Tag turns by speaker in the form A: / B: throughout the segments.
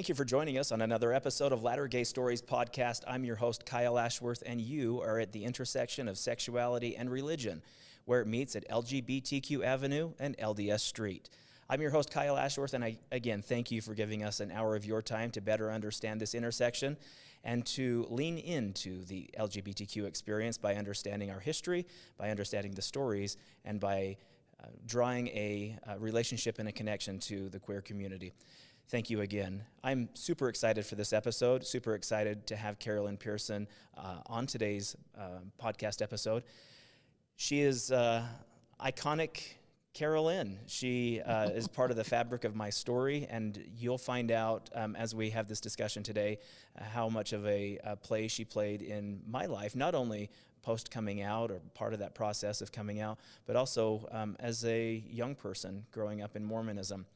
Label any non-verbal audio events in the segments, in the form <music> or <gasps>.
A: Thank you for joining us on another episode of Latter Gay Stories podcast. I'm your host, Kyle Ashworth, and you are at the intersection of sexuality and religion, where it meets at LGBTQ Avenue and LDS Street. I'm your host, Kyle Ashworth, and I, again, thank you for giving us an hour of your time to better understand this intersection and to lean into the LGBTQ experience by understanding our history, by understanding the stories, and by uh, drawing a, a relationship and a connection to the queer community. Thank you again. I'm super excited for this episode, super excited to have Carol Lynn Pearson uh, on today's uh, podcast episode. She is uh, iconic Carol Lynn. She uh, <laughs> is part of the fabric of my story, and you'll find out um, as we have this discussion today how much of a, a, play she played in my life, not only post coming out or part of that process of coming out, but also um, as a young person growing up in Mormonism.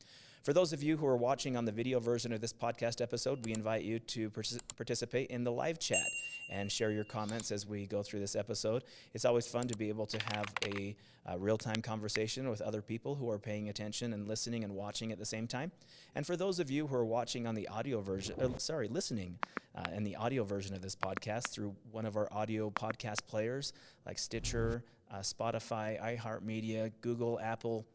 A: For those of you who are watching on the video version of this podcast episode, we invite you to participate in the live chat and share your comments as we go through this episode. It's always fun to be able to have a, a real time conversation with other people who are paying attention and listening and watching at the same time. And for those of you who are watching on the audio version, uh, sorry, listening uh, in the audio version of this podcast through one of our audio podcast players like Stitcher, uh, Spotify, iHeartMedia, Google, Apple,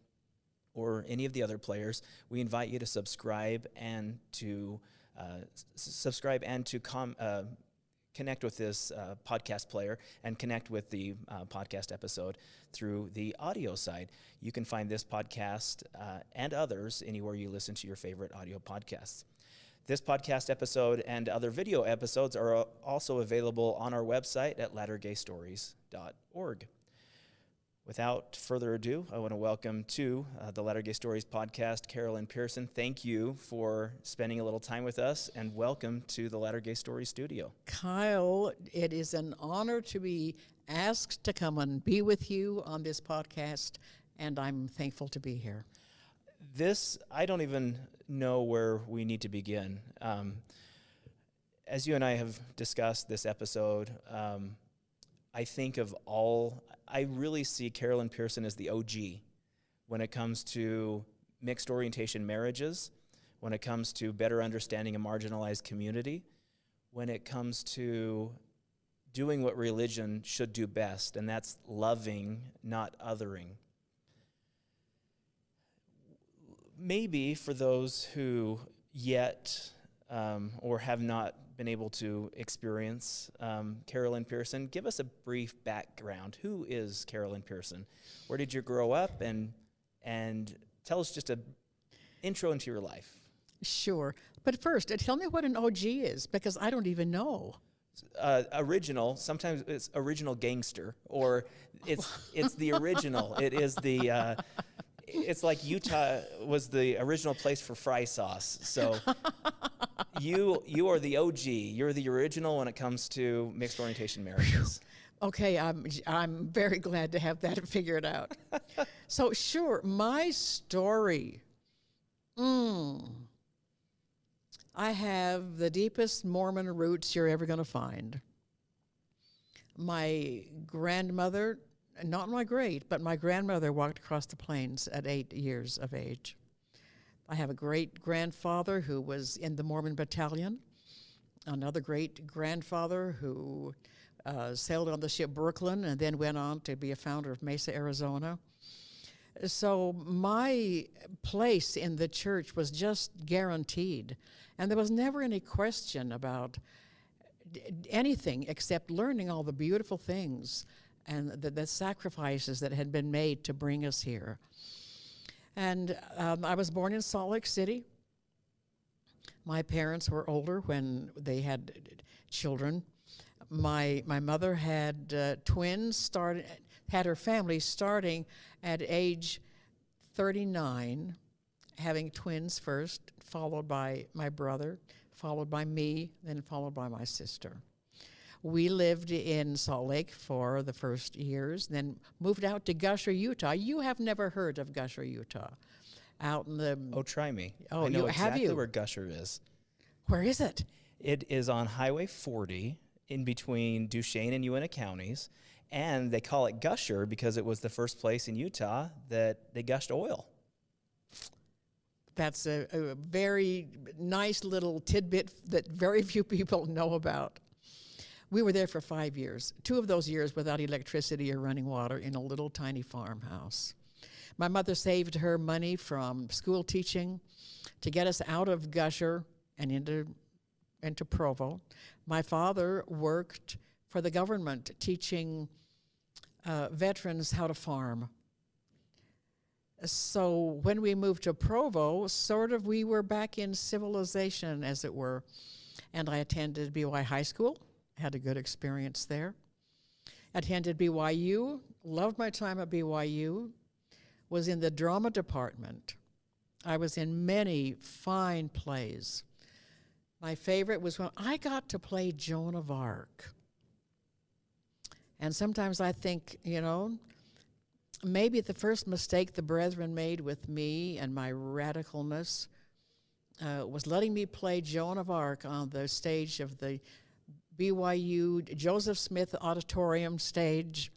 A: or any of the other players, we invite you to subscribe and to uh, subscribe and to uh, connect with this uh, podcast player and connect with the uh, podcast episode through the audio side. You can find this podcast uh, and others anywhere you listen to your favorite audio podcasts. This podcast episode and other video episodes are uh, also available on our website at lattergaystories.org. Without further ado, I want to welcome to uh, the Latter Gay Stories podcast, Carol Lynn Pearson. Thank you for spending a little time with us, and welcome to the Latter Gay Stories studio.
B: Kyle, it is an honor to be asked to come and be with you on this podcast, and I'm thankful to be here.
A: This, I don't even know where we need to begin. Um, as you and I have discussed this episode, um, I think of all I really see Carol Lynn Pearson as the OG when it comes to mixed orientation marriages, when it comes to better understanding a marginalized community, when it comes to doing what religion should do best, and that's loving, not othering. Maybe for those who yet um, or have not been able to experience um, Carol Lynn Pearson. Give us a brief background. Who is Carol Lynn Pearson? Where did you grow up? And, and tell us just a intro into your life.
B: Sure. But first, uh, tell me what an OG is, because I don't even know.
A: Uh, original. Sometimes it's original gangster, or it's it's the original. <laughs> it is the uh, it's like Utah was the original place for fry sauce. So <laughs> you you are the OG. You're the original when it comes to mixed orientation marriages.
B: Okay, I'm I'm very glad to have that <laughs> figured out. so sure, my story. Mm, I have the deepest Mormon roots you're ever going to find. My grandmother not my great, but my grandmother walked across the plains at eight years of age. I have a great grandfather who was in the Mormon battalion, another great grandfather who uh, sailed on the ship Brooklyn and then went on to be a founder of Mesa, Arizona. So my place in the church was just guaranteed, and there was never any question about anything except learning all the beautiful things and the, the sacrifices that had been made to bring us here. And um, I was born in Salt Lake City. My parents were older when they had children. My my mother had uh, twins started had her family starting at age 39, having twins first, followed by my brother, followed by me, then followed by my sister. We lived in Salt Lake for the first years, then moved out to Gusher, Utah. You have never heard of Gusher, Utah. Out in the
A: Oh, try me.
B: Oh,
A: I know
B: you,
A: exactly
B: have you?
A: where Gusher is.
B: Where is it?
A: It is on Highway 40 in between Duchesne and Uintah counties. And they call it Gusher because it was the first place in Utah that they gushed oil.
B: That's a, a very nice little tidbit that very <laughs> few people know about. We were there for five years, two of those years without electricity or running water in a little tiny farmhouse. My mother saved her money from school teaching to get us out of Gusher and into, into Provo. My father worked for the government teaching uh, veterans how to farm. So when we moved to Provo, sort of we were back in civilization, as it were. And I attended BY High School, had a good experience there. Attended BYU, loved my time at BYU, was in the drama department. I was in many fine plays. My favorite was when I got to play Joan of Arc. And sometimes I think, you know, maybe the first mistake the brethren made with me and my radicalness uh, was letting me play Joan of Arc on the stage of the BYU Joseph Smith Auditorium stage.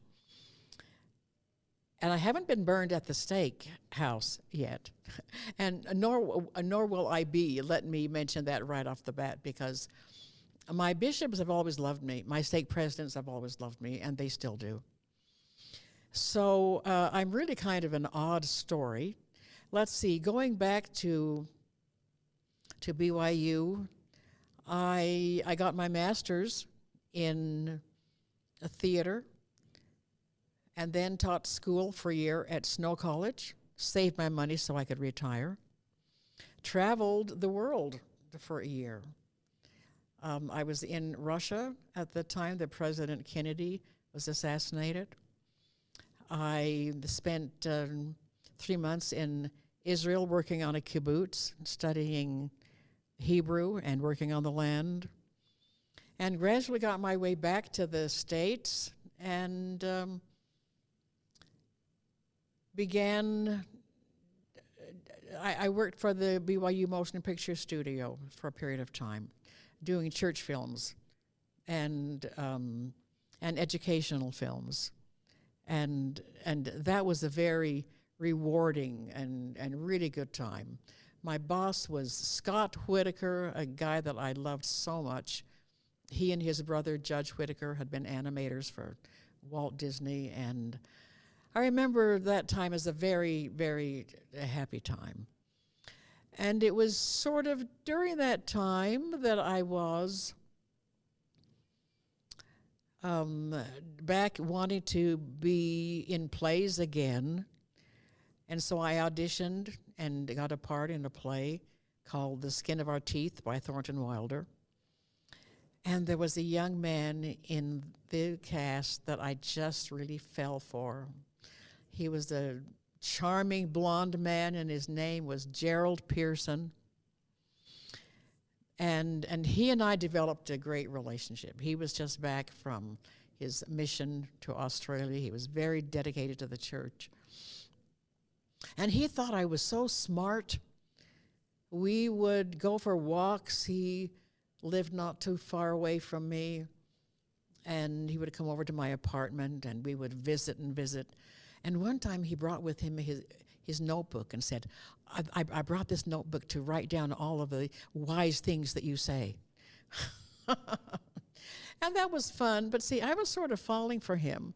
B: And I haven't been burned at the stake house yet. <laughs> and nor, nor will I be. Let me mention that right off the bat because my bishops have always loved me. My stake presidents have always loved me, and they still do. So uh, I'm really kind of an odd story. Let's see, going back to, to BYU, I, I got my master's in theater and then taught school for a year at Snow College, saved my money so I could retire, traveled the world for a year. Um, I was in Russia at the time that President Kennedy was assassinated. I spent um, three months in Israel working on a kibbutz, studying Hebrew and working on the land, and gradually got my way back to the States and um, began. I, I worked for the BYU Motion Picture Studio for a period of time doing church films and um, and educational films, and and that was a very rewarding and and really good time. My boss was Scott Whitaker, a guy that I loved so much. He and his brother Judge Whitaker had been animators for Walt Disney, and I remember that time as a very very happy time. And it was sort of during that time that I was um, back wanting to be in plays again. And so I auditioned and got a part in a play called The Skin of Our Teeth by Thornton Wilder. And there was a young man in the cast that I just really fell for. He was a charming blonde man, and his name was Gerald Pearson. And, and he and I developed a great relationship. He was just back from his mission to Australia. He was very dedicated to the church. And he thought I was so smart. We would go for walks. He lived not too far away from me. And he would come over to my apartment and we would visit and visit. And one time he brought with him his, his notebook and said, I, I, I brought this notebook to write down all of the wise things that you say. <laughs> and that was fun. But see, I was sort of falling for him.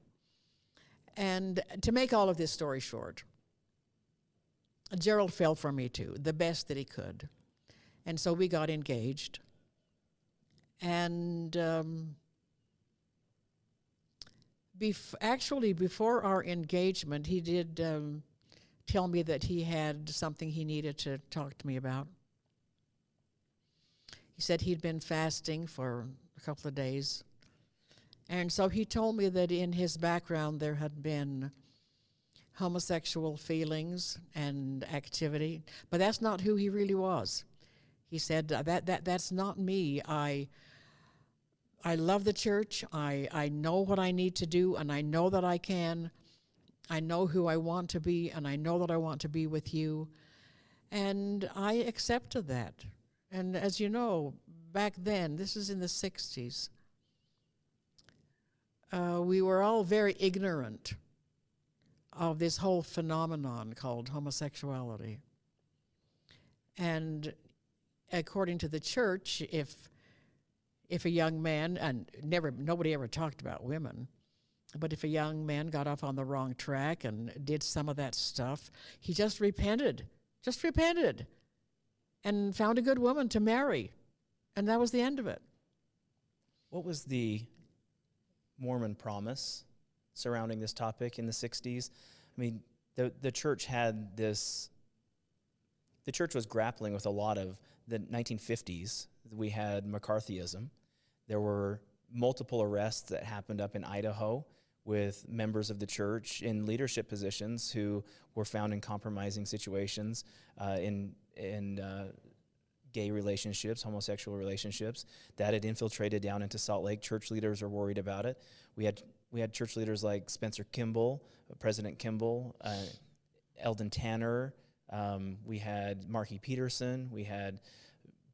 B: And to make all of this story short, Gerald fell for me too, the best that he could. And so we got engaged. And um, Bef- actually, before our engagement, he did um, tell me that he had something he needed to talk to me about. He said he'd been fasting for a couple of days. And so he told me that in his background there had been homosexual feelings and activity, but that's not who he really was. He said, that, that, that's not me. I I love the church. I, I know what I need to do, and I know that I can. I know who I want to be, and I know that I want to be with you. And I accepted that. And as you know, back then, this is in the 60s, uh, we were all very ignorant of this whole phenomenon called homosexuality. And according to the church, if if a young man and never nobody ever talked about women, but if a young man got off on the wrong track and did some of that stuff, he just repented, just repented, and found a good woman to marry, and that was the end of it.
A: What was the Mormon promise surrounding this topic in the 60s? I mean, the, the church had this, the church was grappling with a lot of the 1950s. We had McCarthyism. There were multiple arrests that happened up in Idaho with members of the church in leadership positions who were found in compromising situations uh, in, in uh, gay relationships, homosexual relationships. That had infiltrated down into Salt Lake. Church leaders are worried about it. We had we had church leaders like Spencer Kimball, President Kimball, uh, Eldon Tanner. Um, we had Marky Peterson. We had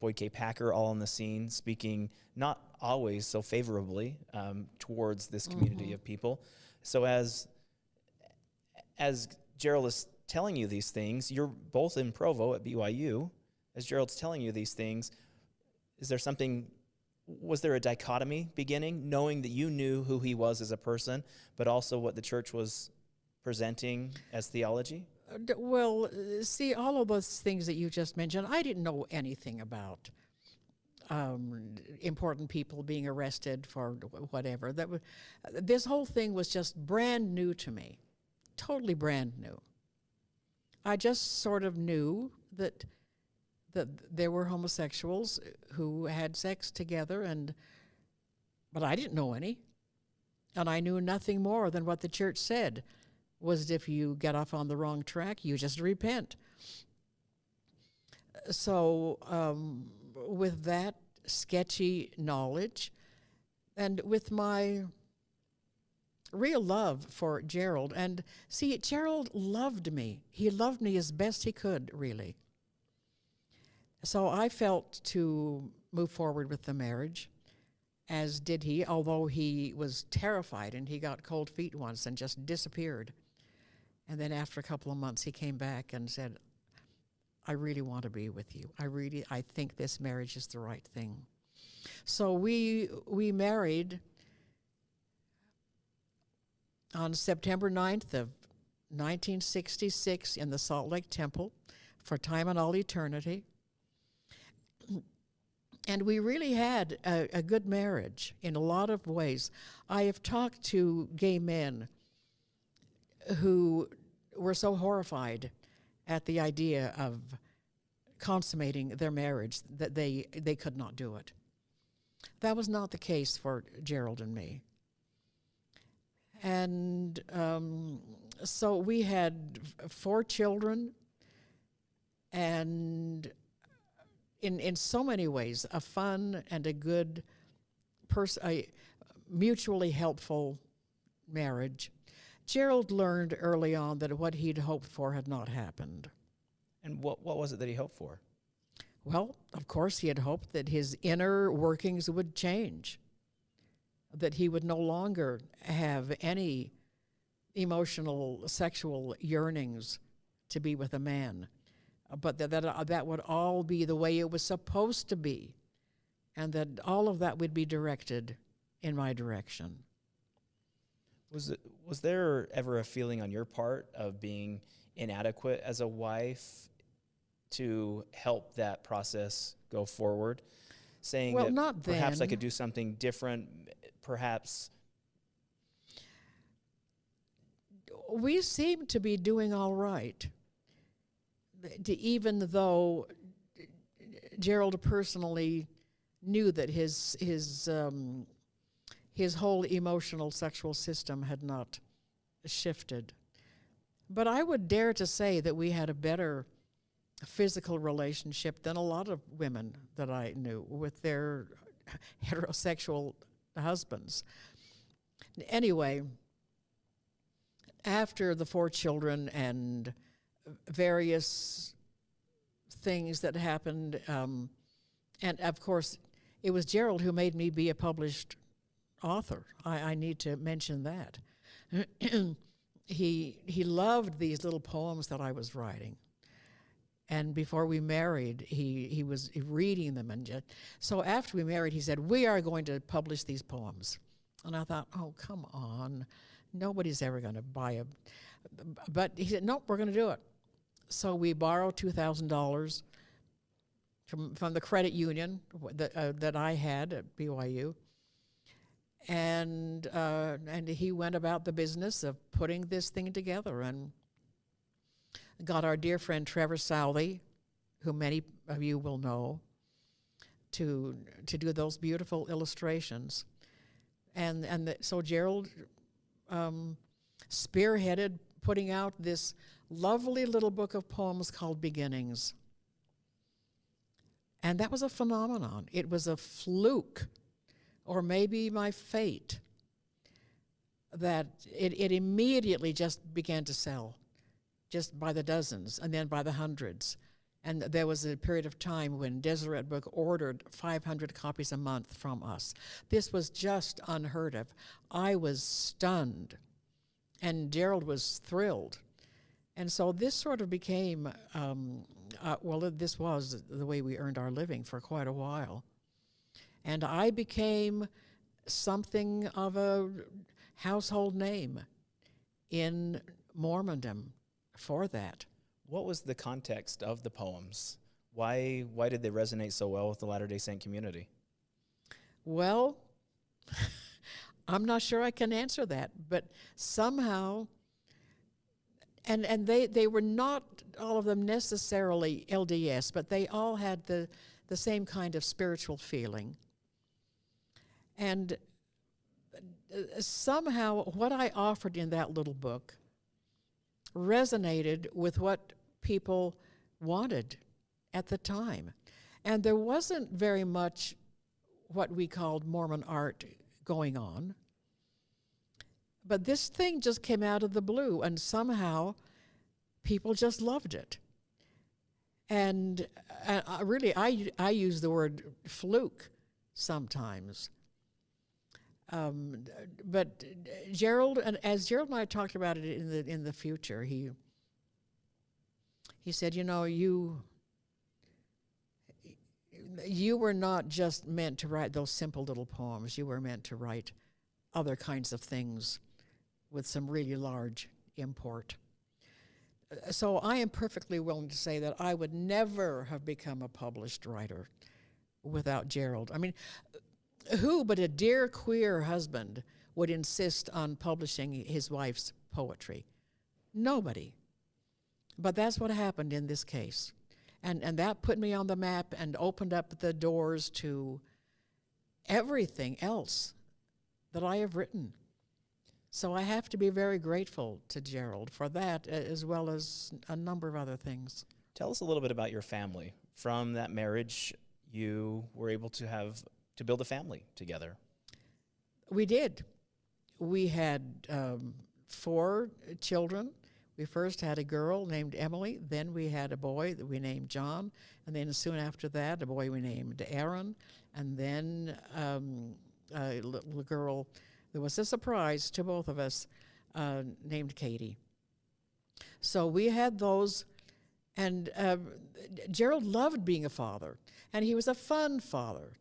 A: Boyd K. Packer all on the scene, speaking not always so favorably um, towards this community
B: Mhm.
A: of people. So as as Gerald is telling you these things, you're both in Provo at BYU. As Gerald's telling you these things, is there something? Was there a dichotomy beginning, knowing that you knew who he was as a person, but also what the church was presenting as theology?
B: Uh, Well, uh, see, all of those things that you just mentioned, I didn't know anything about. Um, important people being arrested for whatever. That was, this whole thing was just brand new to me, totally brand new. I just sort of knew that that there were homosexuals who had sex together, and but I didn't know any, and I knew nothing more than what the church said was if you get off on the wrong track, you just repent. So, um, with that sketchy knowledge, and with my real love for Gerald, and see, Gerald loved me. He loved me as best he could, really. So I felt to move forward with the marriage, as did he, although he was terrified and he got cold feet once and just disappeared. And then after a couple of months, he came back and said, I really want to be with you. I really, I think this marriage is the right thing. So we, we married on September 9th of 1966 in the Salt Lake Temple for time and all eternity. And we really had a, a good marriage in a lot of ways. I have talked to gay men who were so horrified at the idea of consummating their marriage that they, they could not do it. That was not the case for Gerald and me. And um, so we had four children, and in, in so many ways, a fun and a good, pers- a mutually helpful marriage. Gerald learned early on that what he'd hoped for had not happened.
A: And what, what was it that he hoped for?
B: Well, of course, he had hoped that his inner workings would change, that he would no longer have any emotional, sexual yearnings to be with a man, but that that, uh, that would all be the way it was supposed to be, and that all of that would be directed in my direction.
A: Was it, was there ever a feeling on your part of being inadequate as a wife to help that process go forward? Saying
B: Well,
A: that
B: not
A: perhaps I could do something different, perhaps
B: we seem to be doing all right. D- Even though Gerald personally knew that his his um, his whole emotional sexual system had not shifted, but I would dare to say that we had a better physical relationship than a lot of women that I knew with their <laughs> heterosexual husbands. Anyway, after the four children and various things that happened, um, and of course, it was Gerald who made me be a published author. I, I need to mention that. <clears throat> he he loved these little poems that I was writing, And before we married, he, he was reading them. And just, so after we married, he said, We are going to publish these poems. And I thought, Oh, come on. Nobody's ever going to buy a. But he said, Nope, we're going to do it. So we borrowed $2,000 from, from the credit union that, uh, that I had at BYU. And, uh, and he went about the business of putting this thing together and got our dear friend Trevor Southey, who many of you will know, to, to do those beautiful illustrations. And, and the, so Gerald um, spearheaded putting out this lovely little book of poems called Beginnings. And that was a phenomenon. It was a fluke, or maybe my fate, that it, it immediately just began to sell, just by the dozens, and then by the hundreds. And there was a period of time when Deseret Book ordered 500 copies a month from us. This was just unheard of. I was stunned, and Gerald was thrilled. And so this sort of became, um, uh, well, this was the way we earned our living for quite a while. And I became something of a household name in Mormondom for that.
A: What was the context of the poems? Why, why did they resonate so well with the Latter day Saint community?
B: Well, <laughs> I'm not sure I can answer that, but somehow, and, and they, they were not all of them necessarily LDS, but they all had the, the same kind of spiritual feeling. And uh, somehow, what I offered in that little book resonated with what people wanted at the time. And there wasn't very much what we called Mormon art going on. But this thing just came out of the blue, and somehow people just loved it. And uh, really, I, I use the word fluke sometimes. Um, but Gerald, and as Gerald and I talked about it in the in the future, he he said, you know, you you were not just meant to write those simple little poems. You were meant to write other kinds of things with some really large import. Uh, so I am perfectly willing to say that I would never have become a published writer without Gerald. I mean, uh, who but a dear queer husband would insist on publishing his wife's poetry? Nobody. But that's what happened in this case. And, and that put me on the map and opened up the doors to everything else that I have written. So I have to be very grateful to Gerald for that, as well as a number of other things.
A: Tell us a little bit about your family. From that marriage, you were able to have to build a family together.
B: We did. We had um, four children. We first had a girl named Emily, then we had a boy that we named John, and then soon after that, a boy we named Aaron, and then um, a little girl that was a surprise to both of us uh, named Katie. So we had those, and uh, Gerald loved being a father, and he was a fun father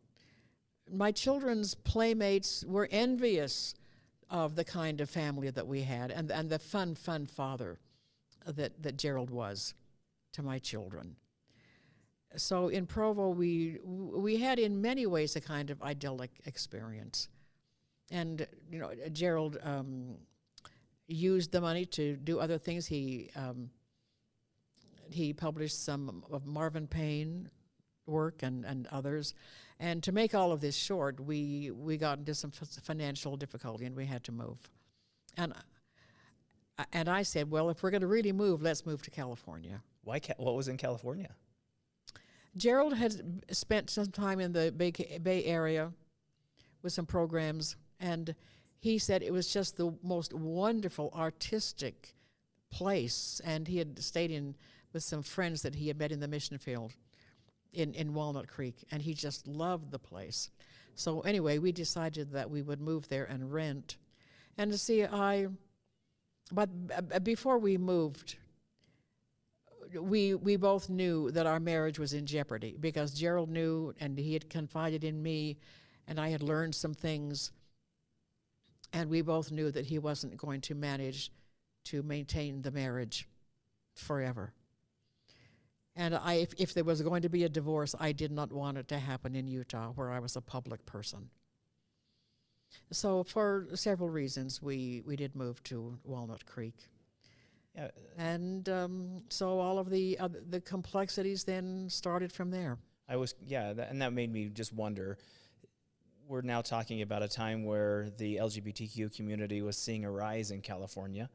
B: my children's playmates were envious of the kind of family that we had and, and the fun, fun father that, that Gerald was to my children. So in Provo, we, we had in many ways a kind of idyllic experience. And, you know, Gerald um, used the money to do other things. He, um, he published some of Marvin Payne work and, and others. And to make all of this short, we, we got into some financial difficulty and we had to move. And, and I said, well, if we're going to really move, let's move to California.
A: Why? Ca- what was in California?
B: Gerald had spent some time in the Bay, Bay Area with some programs, and he said it was just the most wonderful artistic place. And he had stayed in with some friends that he had met in the mission field in, in Walnut Creek, and he just loved the place. So anyway, we decided that we would move there and rent. And to see, I, but uh, before we moved, we we both knew that our marriage was in jeopardy because Gerald knew and he had confided in me and I had learned some things and we both knew that he wasn't going to manage to maintain the marriage forever. And I if, if there was going to be a divorce, I did not want it to happen in Utah where I was a public person. So for several reasons we we did move to Walnut Creek.
A: Yeah,
B: And um, so all of the uh, the complexities then started from there.
A: I was, yeah, that, and that made me just wonder. We're now talking about a time where the LGBTQ community was seeing a rise in California.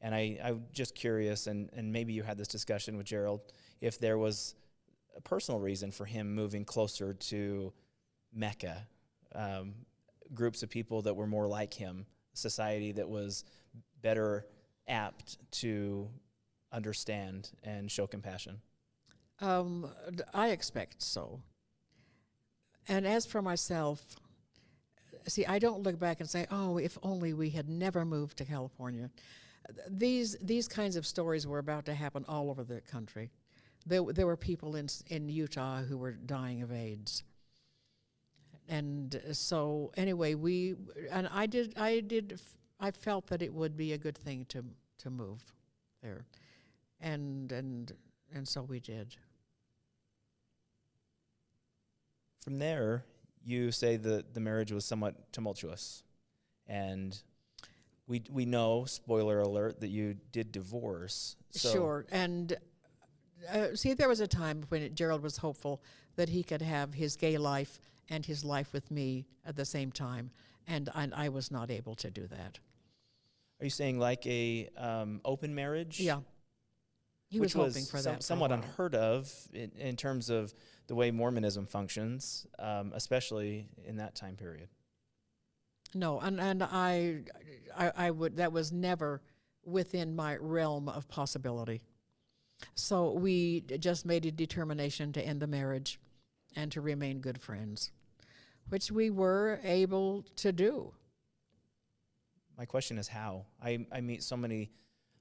A: And I, I'm just curious, and, and maybe you had this discussion with Gerald, if there was a personal reason for him moving closer to Mecca, um, groups of people that were more like him, society that was better apt to understand and show compassion.
B: Um, I expect so. And as for myself, see, I don't look back and say, "Oh, if only we had never moved to California." These these kinds of stories were about to happen all over the country. There, there were people in in Utah who were dying of AIDS. And so, anyway, we and I did I did I felt that it would be a good thing to to move there, and and and so we did.
A: From there, you say that the marriage was somewhat tumultuous, and we we know, spoiler alert, that you did divorce. So
B: Sure. And uh, see, there was a time when Gerald was hopeful that he could have his gay life and his life with me at the same time, and I, I was not able to do that.
A: Are you saying like a um, open marriage?
B: Yeah. He
A: which
B: was hoping for
A: some-
B: that. for
A: somewhat unheard of in, in terms of the way Mormonism functions, um, especially in that time period.
B: No, and and I, I, I would. That was never within my realm of possibility. So we just made a determination to end the marriage, and to remain good friends, which we were able to do.
A: My question is how? I, I meet so many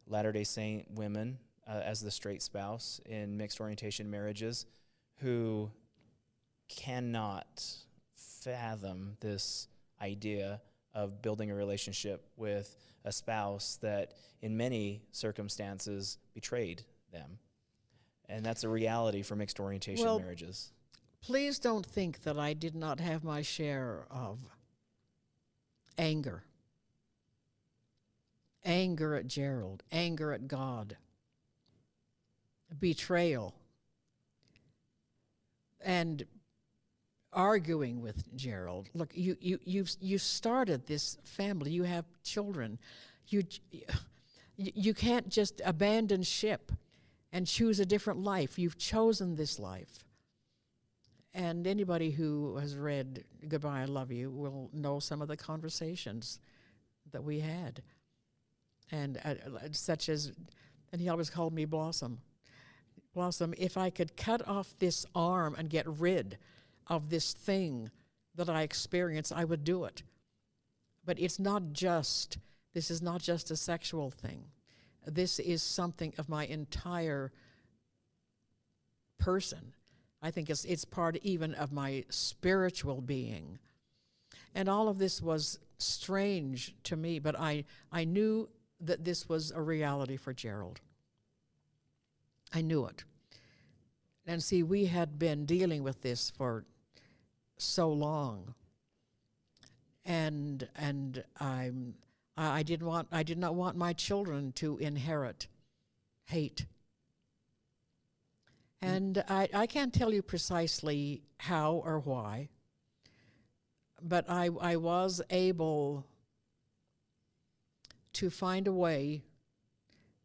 A: Latter day Saint women uh, as the straight spouse in mixed orientation marriages who cannot fathom this idea of building a relationship with a spouse that, in many circumstances, betrayed them. And that's a reality for mixed orientation
B: Well,
A: marriages.
B: Please don't think that I did not have my share of anger. Anger at Gerald, anger at God, betrayal, and arguing with Gerald. Look, you, you, you've, you started this family, you have children. You, you can't just abandon ship and choose a different life. You've chosen this life. And anybody who has read Goodbye, I Love You will know some of the conversations that we had. And uh, such as, and he always called me Blossom. Blossom, if I could cut off this arm and get rid of this thing that I experience, I would do it. But it's not just, this is not just a sexual thing. This is something of my entire person. I think it's, it's part even of my spiritual being. And all of this was strange to me, but I, I knew that this was a reality for Gerald. I knew it. And see, we had been dealing with this for so long. And and I'm I, I didn't want I did not want my children to inherit hate. And I, I can't tell you precisely how or why, but I, I was able to find a way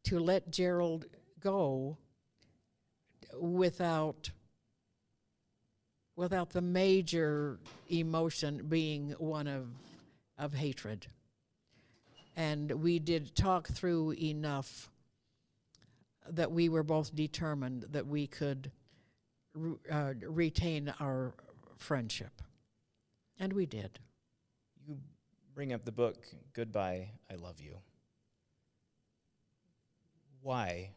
B: to let Gerald go without without the major emotion being one of of hatred. And we did talk through enough that we were both determined that we could uh, retain our friendship. And we did.
A: You bring up the book, Goodbye, I Love You. Why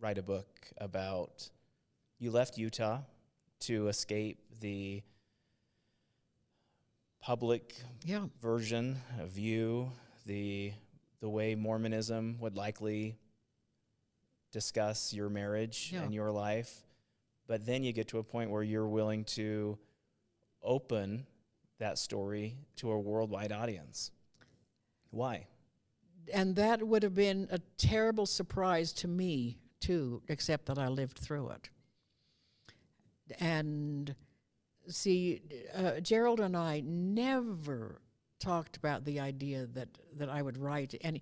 A: write a book about you left Utah to escape the public
B: Yeah.
A: version of you, the the way Mormonism would likely discuss your marriage
B: Yeah.
A: and your life. But then you get to a point where you're willing to open that story to a worldwide audience. Why?
B: And that would have been a terrible surprise to me, too, except that I lived through it. And see, uh, Gerald and I never talked about the idea that, that I would write, and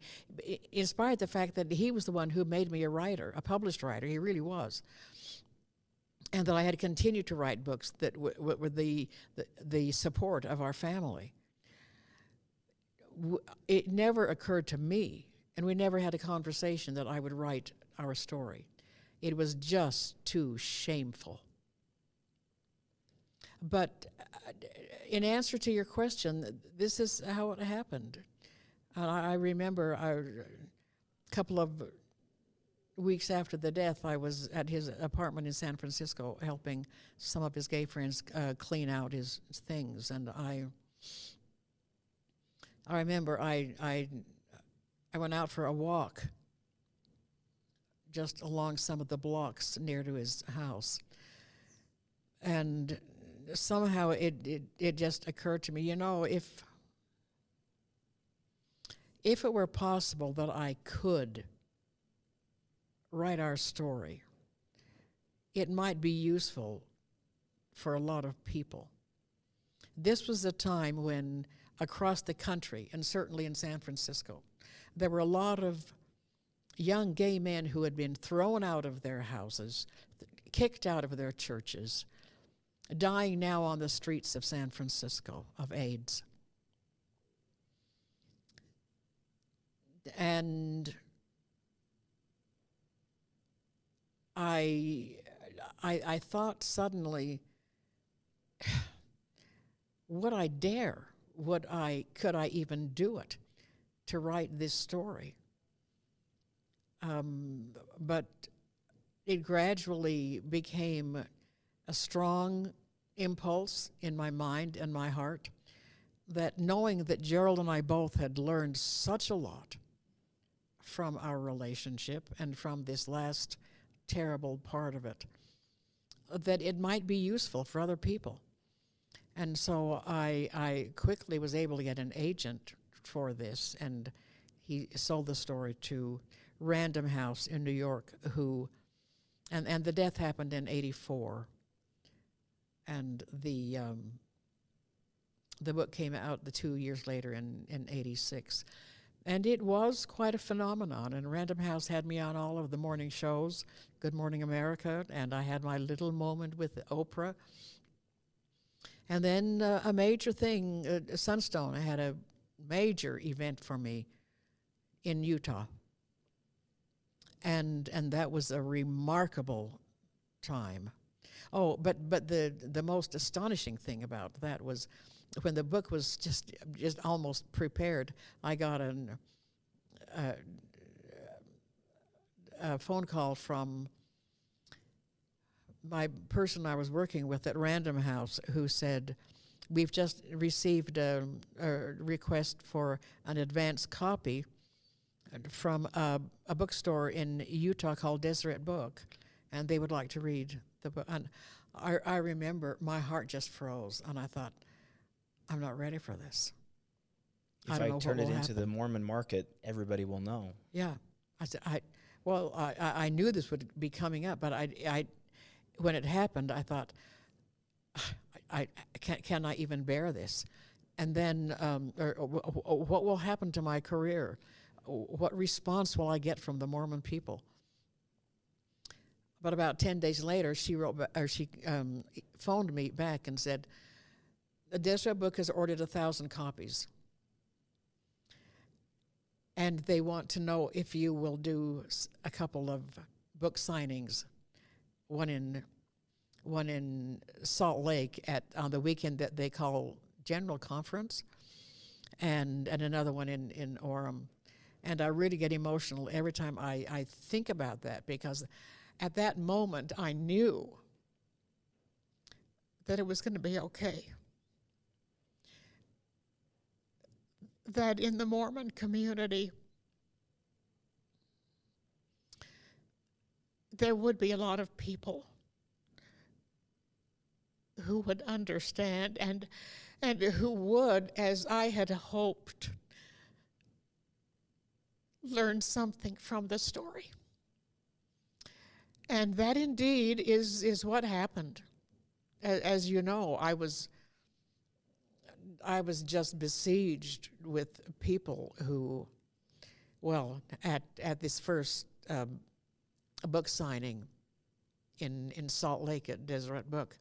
B: in spite of the fact that he was the one who made me a writer, a published writer, he really was. And that I had continued to write books that were the, the, the support of our family w- it never occurred to me, and we never had a conversation that I would write our story. It was just too shameful. But uh, in answer to your question, this is how it happened. I remember a couple of weeks after the death, I was at his apartment in San Francisco helping some of his gay friends uh, clean out his things, and I. I remember I, I, I went out for a walk just along some of the blocks near to his house. And somehow it, it, it just occurred to me, you know, if, if it were possible that I could write our story, it might be useful for a lot of people. This was a time when across the country, and certainly in San Francisco. There were a lot of young gay men who had been thrown out of their houses, kicked out of their churches, dying now on the streets of San Francisco of AIDS. And I, I, I thought suddenly, <sighs> would I dare? Would I? Could I even do it? To write this story. Um, but it gradually became a strong impulse in my mind and my heart that knowing that Gerald and I both had learned such a lot from our relationship and from this last terrible part of it, that it might be useful for other people. And so I, I quickly was able to get an agent for this, and he sold the story to Random House in New York, who, and, and the death happened in 84. And the, um, the book came out the two years later in, in 86. And it was quite a phenomenon. And Random House had me on all of the morning shows, Good Morning America, and I had my little moment with Oprah. And then uh, a major thing, uh, Sunstone, I had a major event for me in Utah. And, and that was a remarkable time. Oh, but, but the, the most astonishing thing about that was when the book was just, just almost prepared, I got an, uh, a phone call from my person I was working with at Random House who said, We've just received a, a request for an advance copy from a, a, bookstore in Utah called Deseret Book, and they would like to read the book. And I, I remember my heart just froze, and I thought, I'm not ready for this.
A: If
B: I
A: I,
B: don't know what
A: turn it into
B: happen.
A: the Mormon market, everybody will know.
B: Yeah, I said, I, well, I, I I knew this would be coming up, but I, I, when it happened, I thought, <sighs> I, I can, can I even bear this? And then, um, or, or wh- what will happen to my career? What response will I get from the Mormon people? But about ten days later, she wrote, or she um, phoned me back and said, "The Deseret book has ordered a thousand copies." and they want to know if you will do a couple of book signings, one in one in Salt Lake at on the weekend that they call General Conference, and and another one in in Orem, and I really get emotional every time I I think about that because at that moment, I knew that it was going to be okay. That in the Mormon community, there would be a lot of people who would understand and and who would, as I had hoped, learn something from the story. And that indeed is, is what happened. A- As you know, I was I was just besieged with people who, well, at at this first um, book signing in in Salt Lake at Deseret Book,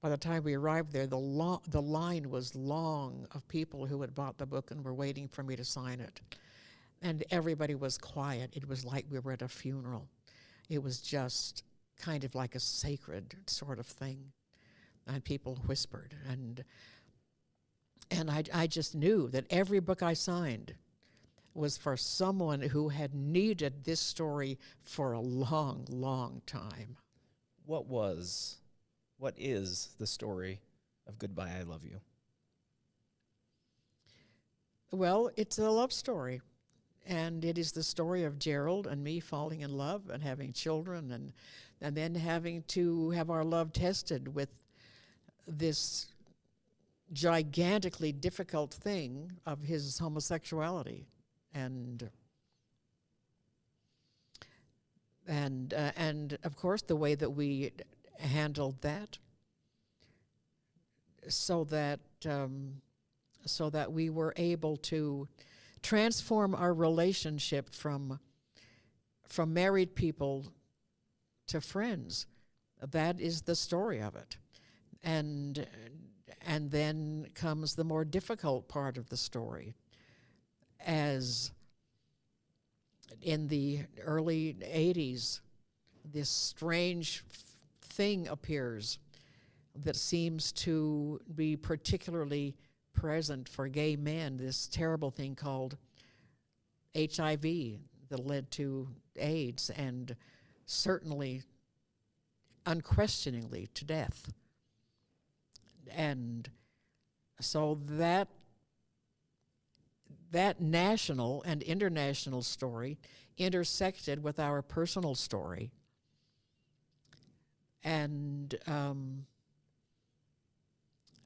B: by the time we arrived there, the the line was long of people who had bought the book and were waiting for me to sign it, and everybody was quiet. It was like we were at a funeral. It was just kind of like a sacred sort of thing, and people whispered and. And I, I just knew that every book I signed was for someone who had needed this story for a long, long time.
A: What was, what is the story of Goodbye, I Love You?
B: Well, it's a love story. And it is the story of Gerald and me falling in love and having children and and then having to have our love tested with this gigantically difficult thing of his homosexuality. And and uh, and of course the way that we handled that so that um, so that we were able to transform our relationship from from married people to friends. That is the story of it. And and then comes the more difficult part of the story. As in the early 80s this strange thing appears that seems to be particularly present for gay men this terrible thing called HIV that led to AIDS and certainly unquestioningly to death. And so that that national and international story intersected with our personal story. And um,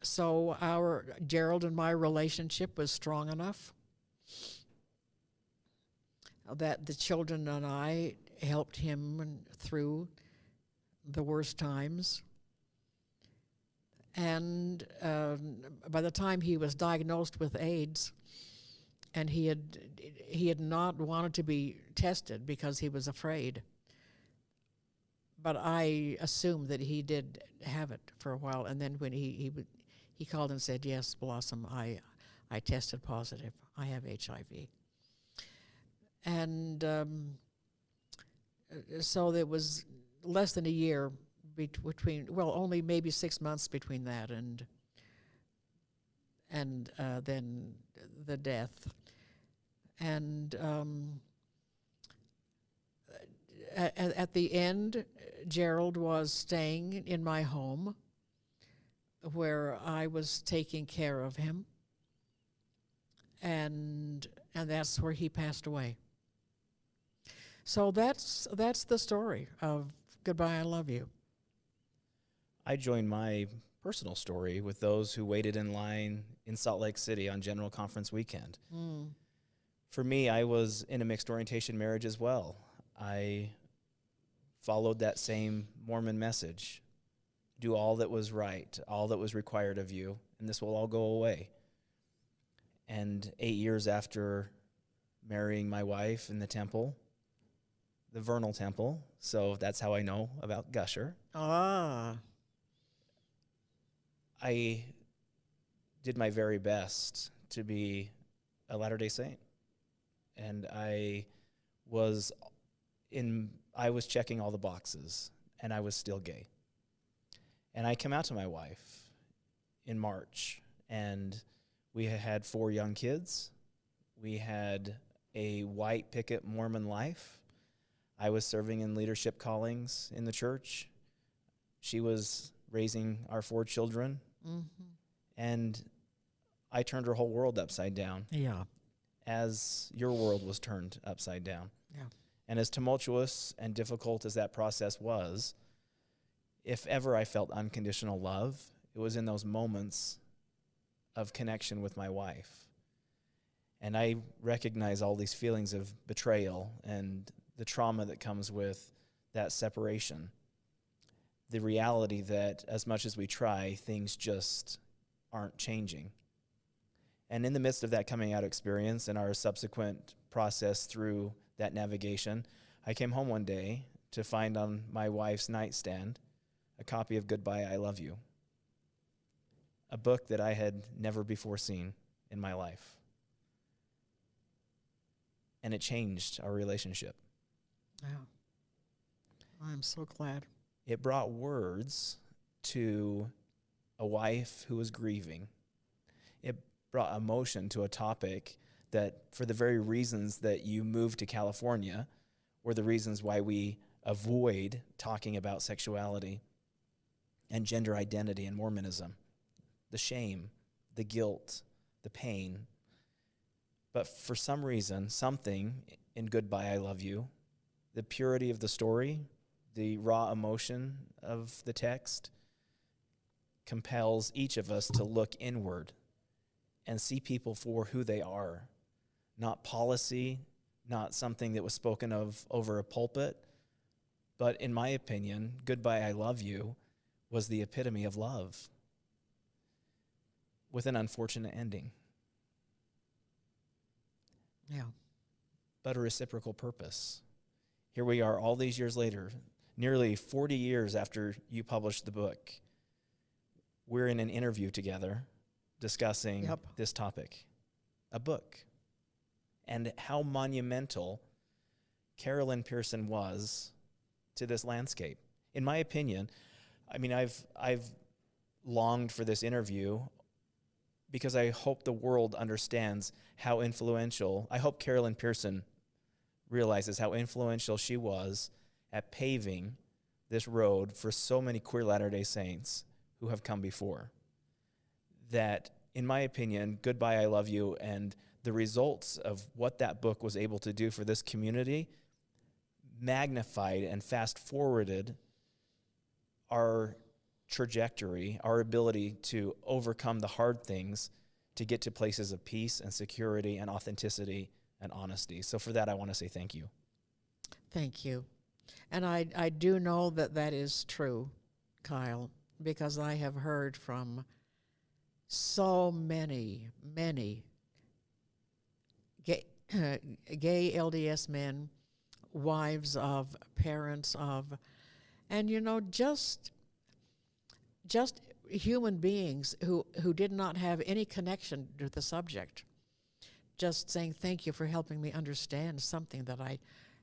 B: so our Gerald and my relationship was strong enough that the children and I helped him through the worst times. And um, by the time he was diagnosed with AIDS, and he had he had not wanted to be tested because he was afraid. But I assumed that he did have it for a while, and then when he he he called and said, "Yes, Blossom, I I tested positive. I have HIV." And um, so there was less than a year bet- between, well, only maybe six months between that and and uh, then the death. And um, at, at the end, Gerald was staying in my home where I was taking care of him. And and that's where he passed away. So that's that's the story of Goodbye I Love You.
A: I joined my personal story with those who waited in line in Salt Lake City on General Conference weekend.
B: Mm.
A: For me, I was in a mixed orientation marriage as well. I followed that same Mormon message do all that was right, all that was required of you, and this will all go away. And eight years after marrying my wife in the temple, the Vernal Temple, so that's how I know about Gusher.
B: Ah,
A: I did my very best to be a Latter day Saint. And I was in I was checking all the boxes and I was still gay. And I came out to my wife in March and we had four young kids. We had a white picket Mormon life. I was serving in leadership callings in the church. She was raising our four children.
B: hmm
A: And I turned her whole world upside down
B: Yeah.
A: as your world was turned upside down.
B: Yeah.
A: And as tumultuous and difficult as that process was, if ever I felt unconditional love, it was in those moments of connection with my wife. And I recognize all these feelings of betrayal and the trauma that comes with that separation. The reality that as much as we try, things just aren't changing. And in the midst of that coming out experience and our subsequent process through that navigation, I came home one day to find on my wife's nightstand a copy of Goodbye, I Love You, a book that I had never before seen in my life. And it changed our relationship.
B: Yeah. I'm so glad.
A: It brought words to a wife who was grieving. It brought emotion to a topic that, for the very reasons that you moved to California, were the reasons why we avoid talking about sexuality and gender identity in Mormonism the shame, the guilt, the pain. But for some reason, something in Goodbye, I Love You, the purity of the story, the raw emotion of the text, compels each of us to look inward and see people for who they are, not policy, not something that was spoken of over a pulpit, but in my opinion, Goodbye, I Love You was the epitome of love with an unfortunate ending,
B: Yeah.
A: but a reciprocal purpose. Here we are all these years later, nearly 40 years after you published the book. We're in an interview together discussing
B: Yep.
A: this topic, a book, and how monumental Carol Lynn Pearson was to this landscape. In my opinion, I mean, I've I've longed for this interview because I hope the world understands how influential. I hope Carol Lynn Pearson realizes how influential she was at paving this road for so many queer Latter day Saints who have come before. That, in my opinion, Goodbye, I Love You, and the results of what that book was able to do for this community magnified and fast forwarded our trajectory, our ability to overcome the hard things to get to places of peace and security and authenticity and honesty. So, for that, I want to say thank you.
B: Thank you. And I, I do know that that is true, Kyle, because I have heard from so many, many gay, <clears throat> gay LDS men, wives of, parents of, and you know, just just human beings who, who did not have any connection to the subject. Just saying, thank you for helping me understand something that I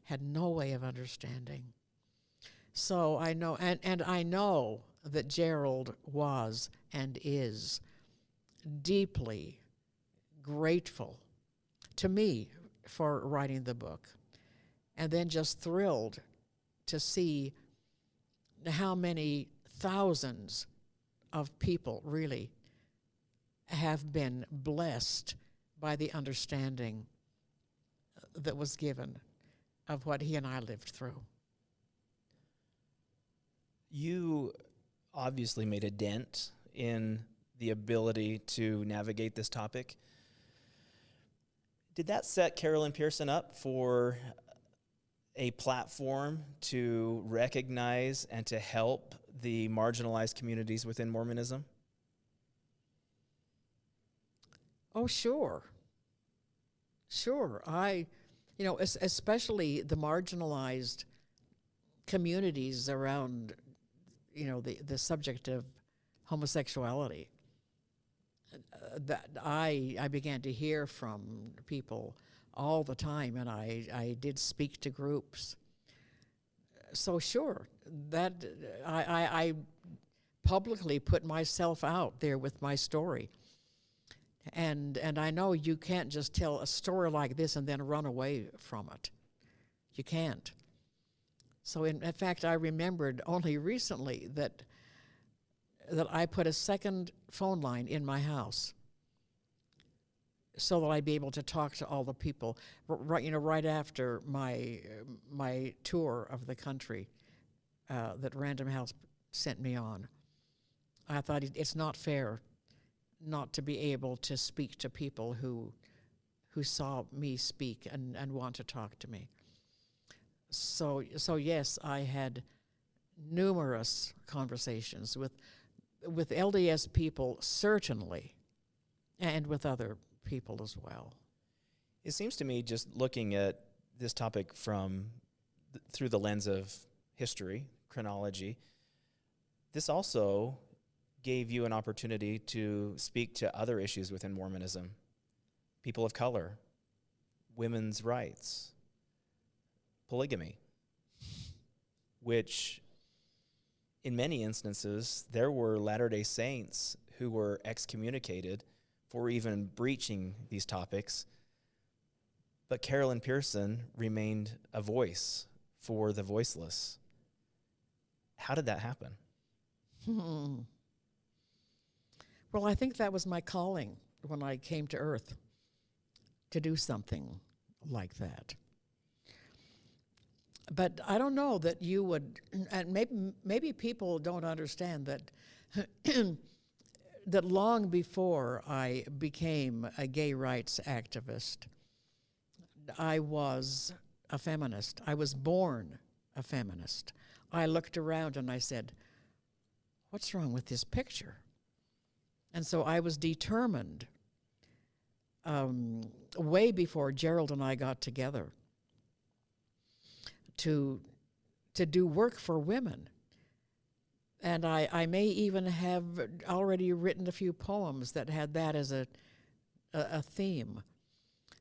B: had no way of understanding. So I know, and, and I know that Gerald was and is deeply grateful to me for writing the book, and then just thrilled to see how many thousands of people really have been blessed by the understanding that was given of what he and I lived through.
A: You obviously made a dent in the ability to navigate this topic. Did that set Carol Lynn Pearson up for a platform to recognize and to help the marginalized communities within Mormonism?
B: Oh, sure. Sure. I, you know, es- especially the marginalized communities around, you know, the, the subject of homosexuality. Uh, that I, I began to hear from people all the time, and I, I did speak to groups. So, sure, that I, I, I publicly put myself out there with my story and and I know you can't just tell a story like this and then run away from it. You can't. So in, in fact, I remembered only recently that that I put a second phone line in my house so that I'd be able to talk to all the people right you know right after my my tour of the country uh, that Random House sent me on. I thought it- it's not fair not to be able to speak to people who who saw me speak and, and want to talk to me. So so yes, I had numerous conversations with with LDS people certainly and with other people as well.
A: It seems to me, just looking at this topic from th- through the lens of history, chronology, this also gave you an opportunity to speak to other issues within Mormonism people of color, women's rights, polygamy, which in many instances, there were Latter day Saints who were excommunicated for even breaching these topics. But Carol Lynn Pearson remained a voice for the voiceless. How did that happen?
B: Hmm. Well, I think that was my calling when I came to Earth to do something like that. But I don't know that you would, and maybe maybe people don't understand that. <clears throat> that long before I became a gay rights activist, I was a feminist. I was born a feminist. I looked around and I said, What's wrong with this picture? And so I was determined, um, way before Gerald and I got together, to, to do work for women. And I, I may even have already written a few poems that had that as a, a, a theme.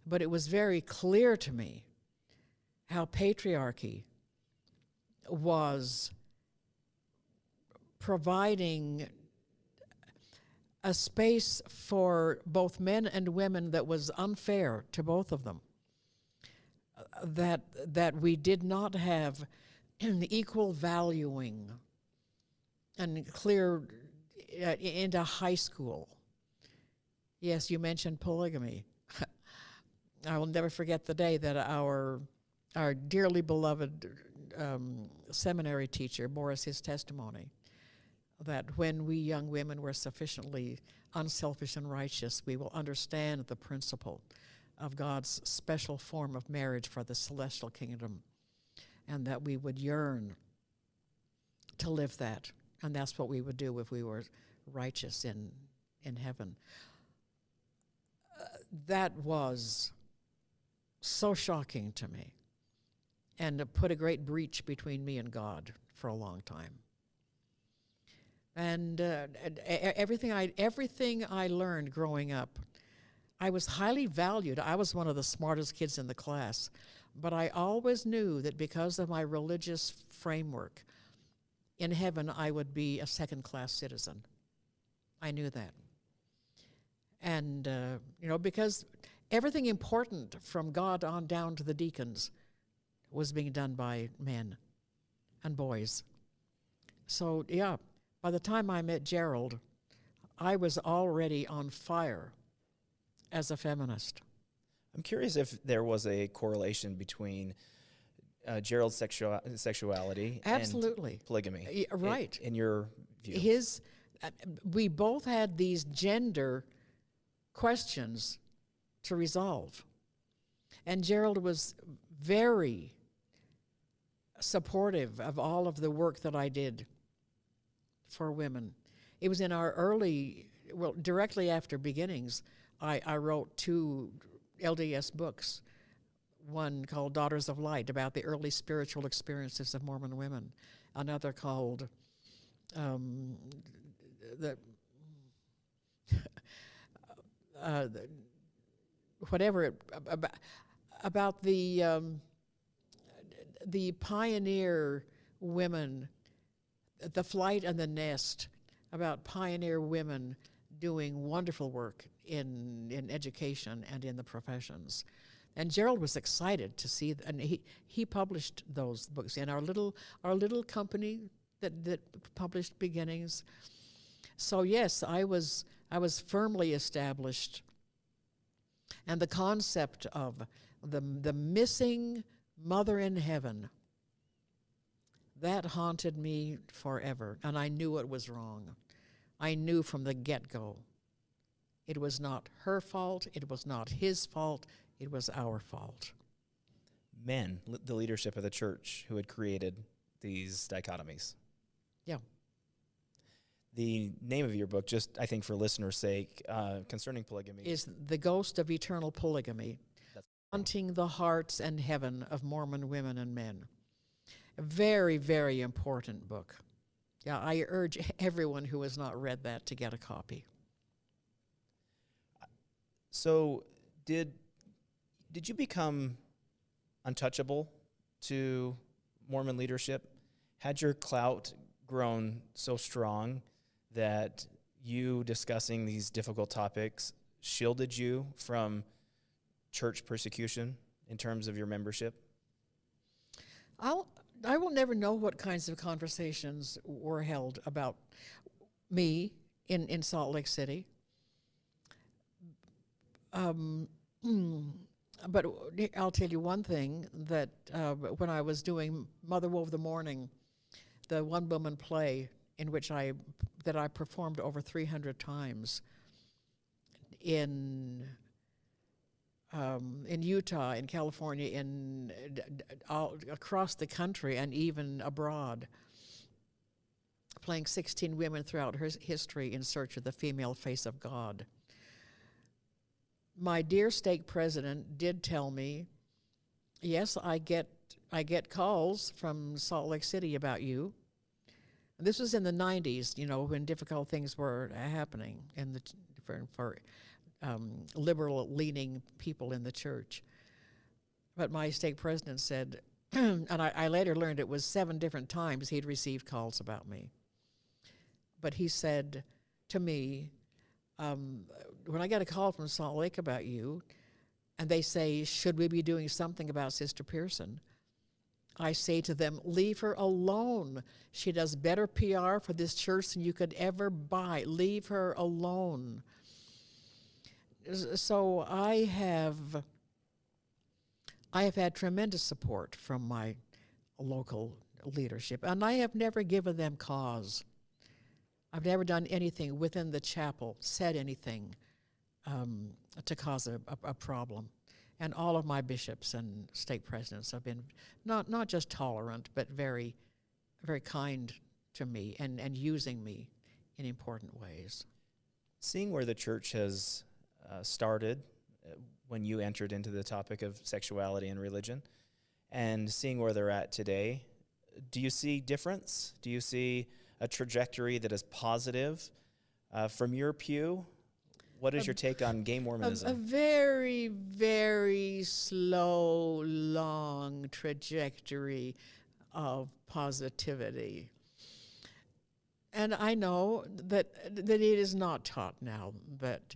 B: But it was very clear to me how patriarchy was providing a space for both men and women that was unfair to both of them. That that we did not have an <clears throat> equal valuing and clear uh, into high school. Yes, you mentioned polygamy. <laughs> I will never forget the day that our our dearly beloved um, seminary teacher bore us his testimony that when we young women were sufficiently unselfish and righteous, we will understand the principle of God's special form of marriage for the celestial kingdom, and that we would yearn to live that. And that's what we would do if we were righteous in, in heaven. Uh, that was so shocking to me and it put a great breach between me and God for a long time. And uh, and everything I everything I learned growing up, I was highly valued. I was one of the smartest kids in the class, but I always knew that because of my religious framework, in heaven I would be a second-class citizen. I knew that, and uh, you know because everything important from God on down to the deacons was being done by men and boys. So, yeah, by the time I met Gerald, I was already on fire as a feminist.
A: I'm curious if there was a correlation between uh, Gerald's sexual sexuality
B: Absolutely.
A: and polygamy.
B: Right.
A: In, your view.
B: His, uh, we both had these gender questions to resolve. And Gerald was very supportive of all of the work that I did for women. It was in our early, well, directly after beginnings, I, I wrote two LDS books. One called Daughters of Light about the early spiritual experiences of Mormon women. Another called um, the, <laughs> uh, the whatever it, about, about the um, the pioneer women, the flight and the nest, about pioneer women doing wonderful work in in education and in the professions, And Gerald was excited to see, and he, he published those books in our little our little company that that published beginnings. So yes, I was I was firmly established, and the concept of the the missing mother in heaven that haunted me forever, and I knew it was wrong. I knew from the get go. It was not her fault. It was not his fault. It was our fault.
A: Men, the leadership of the church, who had created these dichotomies.
B: Yeah.
A: The name of your book, just I think for listeners' sake, uh, concerning polygamy,
B: Is the ghost of eternal polygamy
A: That's-
B: haunting the hearts and heaven of Mormon women and men? A very, very important book. Yeah, I urge <laughs> everyone who has not read that to get a copy.
A: So, did did you become untouchable to Mormon leadership? Had your clout grown so strong that you discussing these difficult topics shielded you from church persecution in terms of your membership?
B: I'll, I will never know what kinds of conversations were held about me in, in Salt Lake City. Um, <clears throat> but I'll tell you one thing that uh, when I was doing Mother Wove the Morning, the one woman play in which I that I performed over 300 times in um, in Utah, in California, in d- all across the country, and even abroad. Playing 16 women throughout her history in search of the female face of God. My dear stake president did tell me, yes, I get I get calls from Salt Lake City about you. This was in the 90s, you know, when difficult things were happening in the for, for um, liberal leaning people in the church. But my stake president said, <clears throat> and I, I later learned it was seven different times he'd received calls about me. But he said to me, um, when I get a call from Salt Lake about you, and they say, should we be doing something about Sister Pearson? I say to them, leave her alone. She does better PR for this church than you could ever buy. Leave her alone. So I have I have had tremendous support from my local leadership, and I have never given them cause. I've never done anything within the chapel, said anything um, to cause a, a, a problem. And all of my bishops and stake presidents have been not, not just tolerant, but very, very kind to me and, and using me in important ways.
A: Seeing where the church has uh, started uh, when you entered into the topic of sexuality and religion, and seeing where they're at today, do you see difference? Do you see a trajectory that is positive uh, from your pew? What is
B: A-
A: your take on gay <laughs>
B: A,
A: Mormonism?
B: a very, very slow, long trajectory of positivity. And I know that that it is not taught now that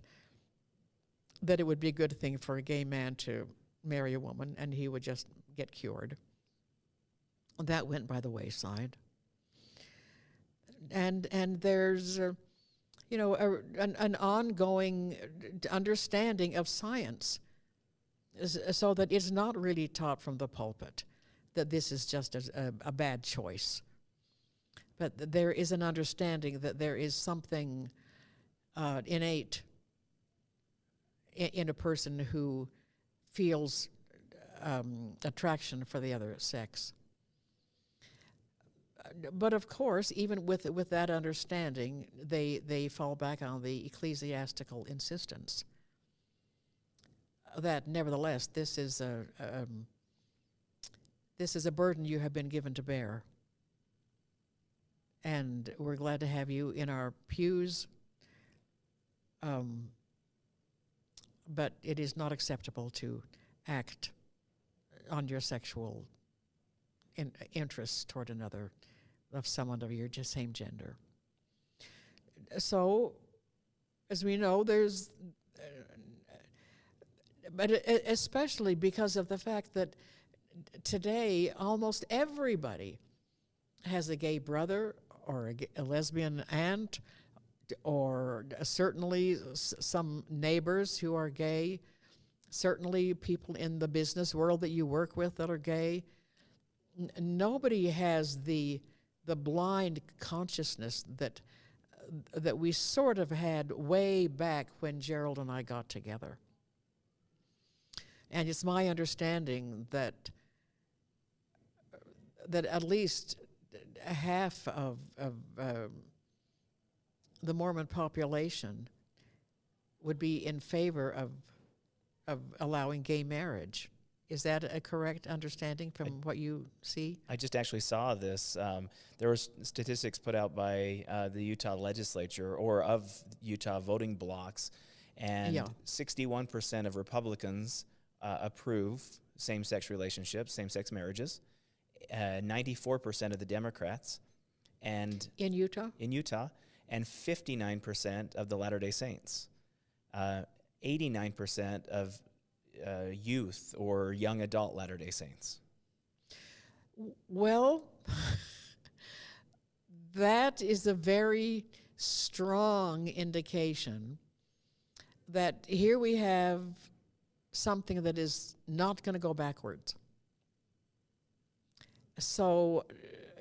B: that it would be a good thing for a gay man to marry a woman and he would just get cured. That went by the wayside. And and there's uh, you know, a, an, an ongoing understanding of science so that it's not really taught from the pulpit that this is just a, a, a bad choice. But th- there is an understanding that there is something uh, innate in, in a person who feels um, attraction for the other sex. But of course, even with with that understanding, they they fall back on the ecclesiastical insistence that nevertheless this is a um, this is a burden you have been given to bear, and we're glad to have you in our pews. Um, but it is not acceptable to act on your sexual in, interests toward another of someone of your same gender. So, as we know, there's uh, but especially because of the fact that today almost everybody has a gay brother or a, a lesbian aunt or certainly some neighbors who are gay certainly people in the business world that you work with that are gay N- nobody has the the blind consciousness that that we sort of had way back when Gerald and I got together. And it's my understanding that that at least half of, of um, the Mormon population would be in favor of of allowing gay marriage. Is that a correct understanding from what you see?
A: I just actually saw this. Um, there were statistics put out by uh, the Utah legislature or of Utah voting blocks, and
B: Yeah.
A: 61% of Republicans uh, approve same sex relationships, same sex marriages, uh, 94% of the Democrats, and
B: In Utah?
A: in Utah, and 59% of the Latter day Saints. Uh, 89% of uh, youth or young adult Latter day Saints.
B: Well, <laughs> that is a very strong indication that here we have something that is not going to go backwards. So,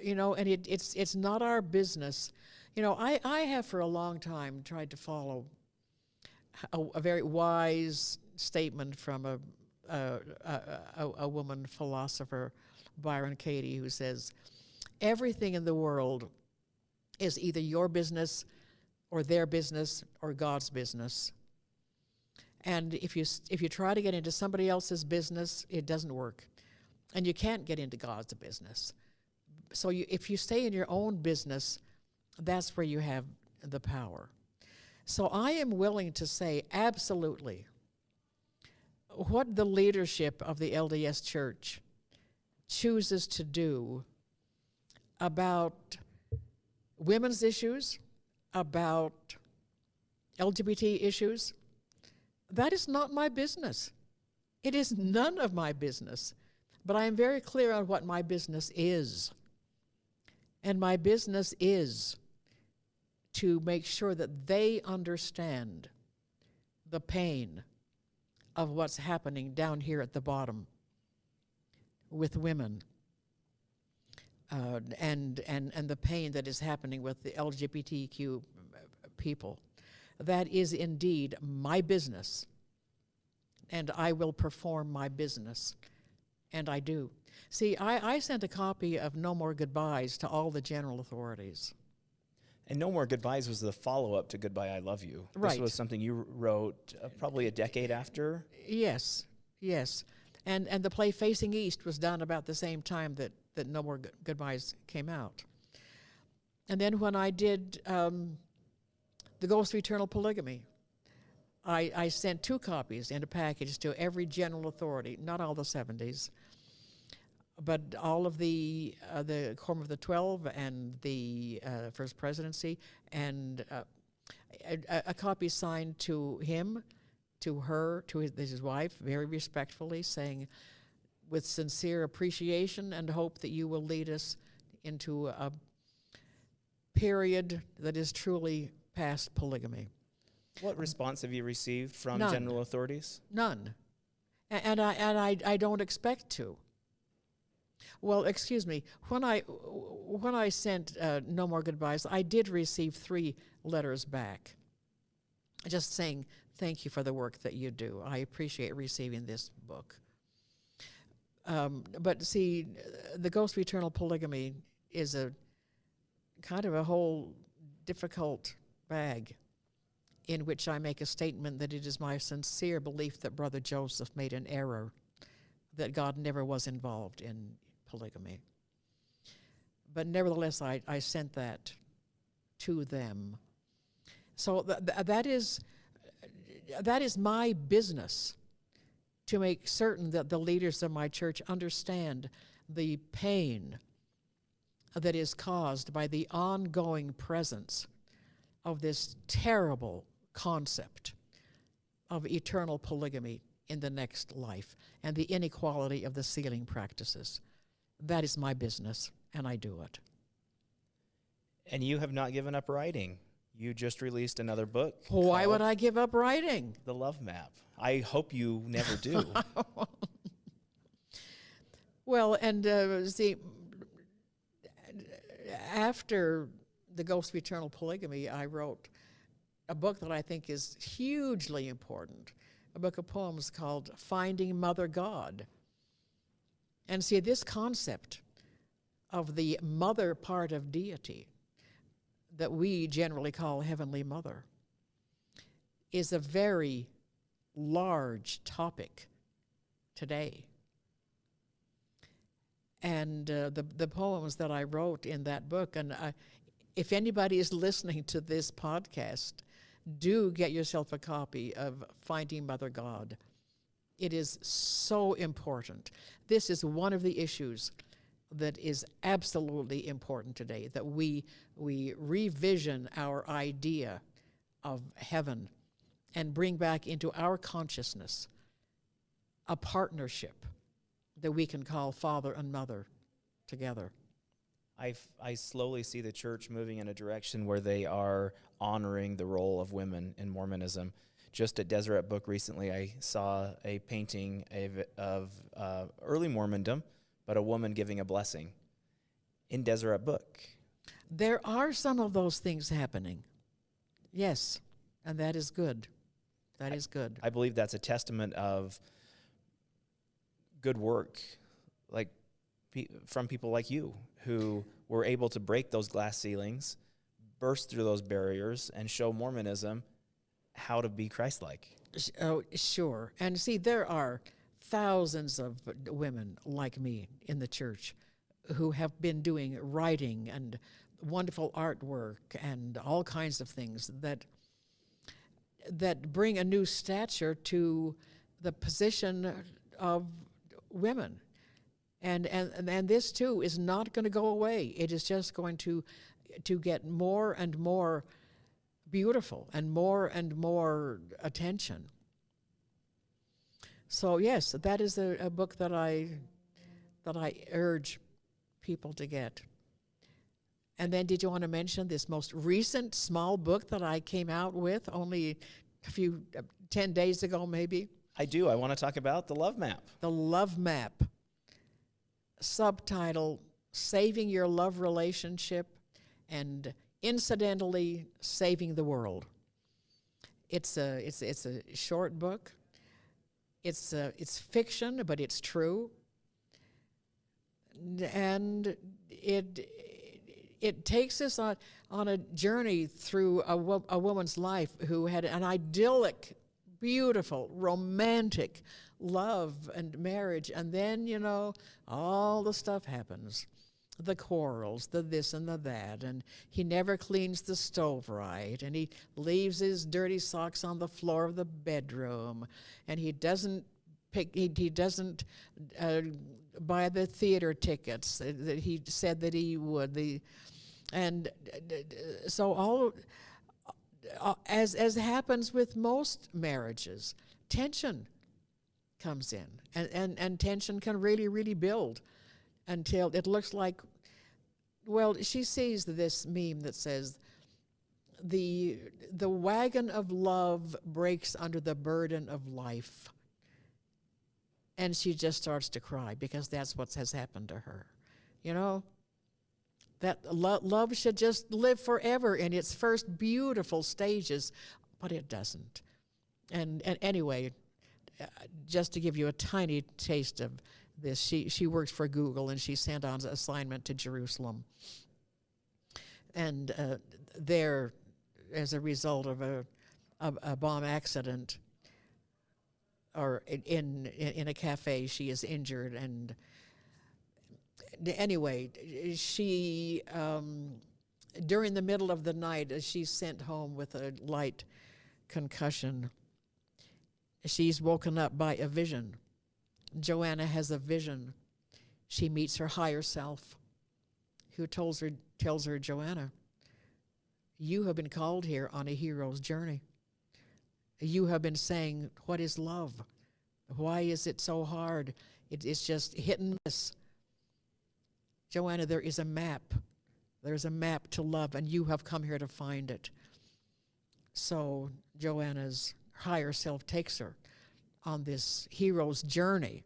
B: you know, and it, it's it's not our business. You know, I, I have for a long time tried to follow a, a very wise statement from a a, a, a, woman philosopher, Byron Katie, who says, "Everything in the world is either your business, or their business, or God's business." And if you if you try to get into somebody else's business, it doesn't work, and you can't get into God's business. So you, if you stay in your own business, that's where you have the power. So I am willing to say absolutely what the leadership of the LDS Church chooses to do about women's issues, about LGBT issues, that is not my business. It is none of my business. But I am very clear on what my business is. And my business is to make sure that they understand the pain of what's happening down here at the bottom with women uh, and, and, and the pain that is happening with the LGBTQ people. That is indeed my business, and I will perform my business, and I do. See, I, I sent a copy of No More Goodbyes to all the general authorities.
A: And No More Goodbyes was the follow up to Goodbye, I Love You.
B: Right.
A: This was something you wrote uh, probably a decade after.
B: Yes, yes. And, and the play Facing East was done about the same time that, that No More Good- Goodbyes came out. And then when I did um, The Ghost of Eternal Polygamy, I, I sent two copies in a package to every general authority, not all the 70s, but all of the uh, the Quorum of the Twelve and the uh, First Presidency, and uh, a, a- copy signed to him, to her, to his, his wife, very respectfully, saying, with sincere appreciation and hope that you will lead us into a period that is truly past polygamy.
A: What response have you received from
B: None.
A: general authorities?
B: None. A- And I, and I, I don't expect to. Well, excuse me. When I, when I sent uh, No More Goodbyes, I did receive three letters back just saying, thank you for the work that you do. I appreciate receiving this book. Um, but see, The Ghost of Eternal Polygamy is a kind of a whole difficult bag in which I make a statement that it is my sincere belief that Brother Joseph made an error, that God never was involved in polygamy. But nevertheless, I, I sent that to them. So th- th- that is that is my business to make certain that the leaders of my church understand the pain that is caused by the ongoing presence of this terrible concept of eternal polygamy in the next life and the inequality of the sealing practices. That is my business, and I do it.
A: And you have not given up writing. You just released another book.
B: Why would I give up writing?
A: The Love Map. I hope you never do. <laughs>
B: Well, and uh, see, after The Ghost of Eternal Polygamy, I wrote a book that I think is hugely important a book of poems called Finding Mother God. And see, this concept of the mother part of deity that we generally call Heavenly Mother is a very large topic today. And uh, the, the poems that I wrote in that book, and I, if anybody is <laughs> listening to this podcast, do get yourself a copy of Finding Mother God. It is so important. This is one of the issues that is absolutely important today that we we revision our idea of heaven and bring back into our consciousness a partnership that we can call father and mother together.
A: I, I slowly see the church moving in a direction where they are honoring the role of women in Mormonism. Just at Deseret Book recently, I saw a painting of, of uh, early Mormondom, but a woman giving a blessing in Deseret Book.
B: There are some of those things happening. Yes, and that is good. That is good.
A: I believe that's a testament of good work, like pe- from people like you who were able to break those glass ceilings, burst through those barriers, and show Mormonism how to be Christ-like.
B: Oh, sure. And see, there are thousands of women like me in the church who have been doing writing and wonderful artwork and all kinds of things that that bring a new stature to the position of women. And and and this too is not going to go away. It is just going to to get more and more beautiful and more and more attention. So yes, that is a, a book that I that I urge people to get. And then did you want to mention this most recent small book that I came out with only a few uh, 10 days ago maybe?
A: I do. I want to talk about the love map.
B: The Love Map. Subtitle Saving Your Love Relationship and Incidentally Saving the World. It's a, it's, it's a short book. It's, a, it's fiction, but it's true. And it, it takes us on, on a journey through a, wo- a woman's life who had an idyllic, beautiful, romantic love and marriage. And then, you know, all the stuff happens the quarrels, the this and the that, and he never cleans the stove right, and he leaves his dirty socks on the floor of the bedroom, and he doesn't pick, he, he doesn't uh, buy the theater tickets that he said that he would. The and uh, d- so all uh, as as happens with most marriages, tension comes in, and and and tension can really really build until it looks like. Well, she sees this meme that says. The, the wagon of love breaks under the burden of life. And she just starts to cry because that's what has happened to her. You know? That lo- love should just live forever in its first beautiful stages, but it doesn't. And, and anyway, uh, just to give you a tiny taste of this, she, she works for Google and she sent on assignment to Jerusalem. And uh, there, as a result of a, a, a bomb accident, or in, in in a cafe, she is injured and anyway, she um, during the middle of the night, as she's sent home with a light concussion, she's woken up by a vision. Joanna has a vision. She meets her higher self, who tells her tells her, Joanna, you have been called here on a hero's journey. You have been saying, What is love? Why is it so hard? It, it's just hit and miss. Joanna, there is a map. There's a map to love, and you have come here to find it. So Joanna's higher self takes her on this hero's journey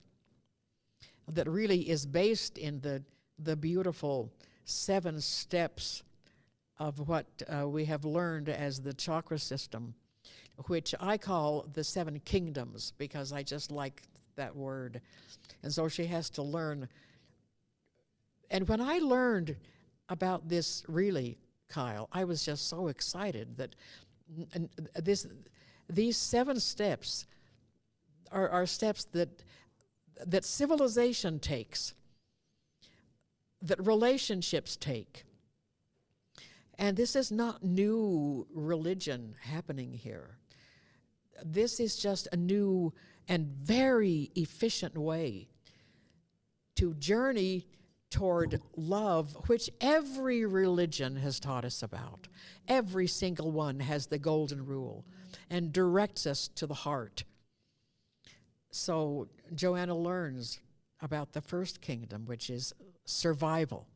B: that really is based in the, the beautiful seven steps of what uh, we have learned as the chakra system, which I call the seven kingdoms because I just like that word. And so she has to learn. And when I learned about this, really, Kyle, I was just so excited that this, these seven steps are, are steps that, that civilization takes, that relationships take. And this is not new religion happening here. This is just a new and very efficient way to journey toward love, which every religion has taught us about. Every single one has the golden rule and directs us to the heart. So Joanna learns about the first kingdom, which is survival,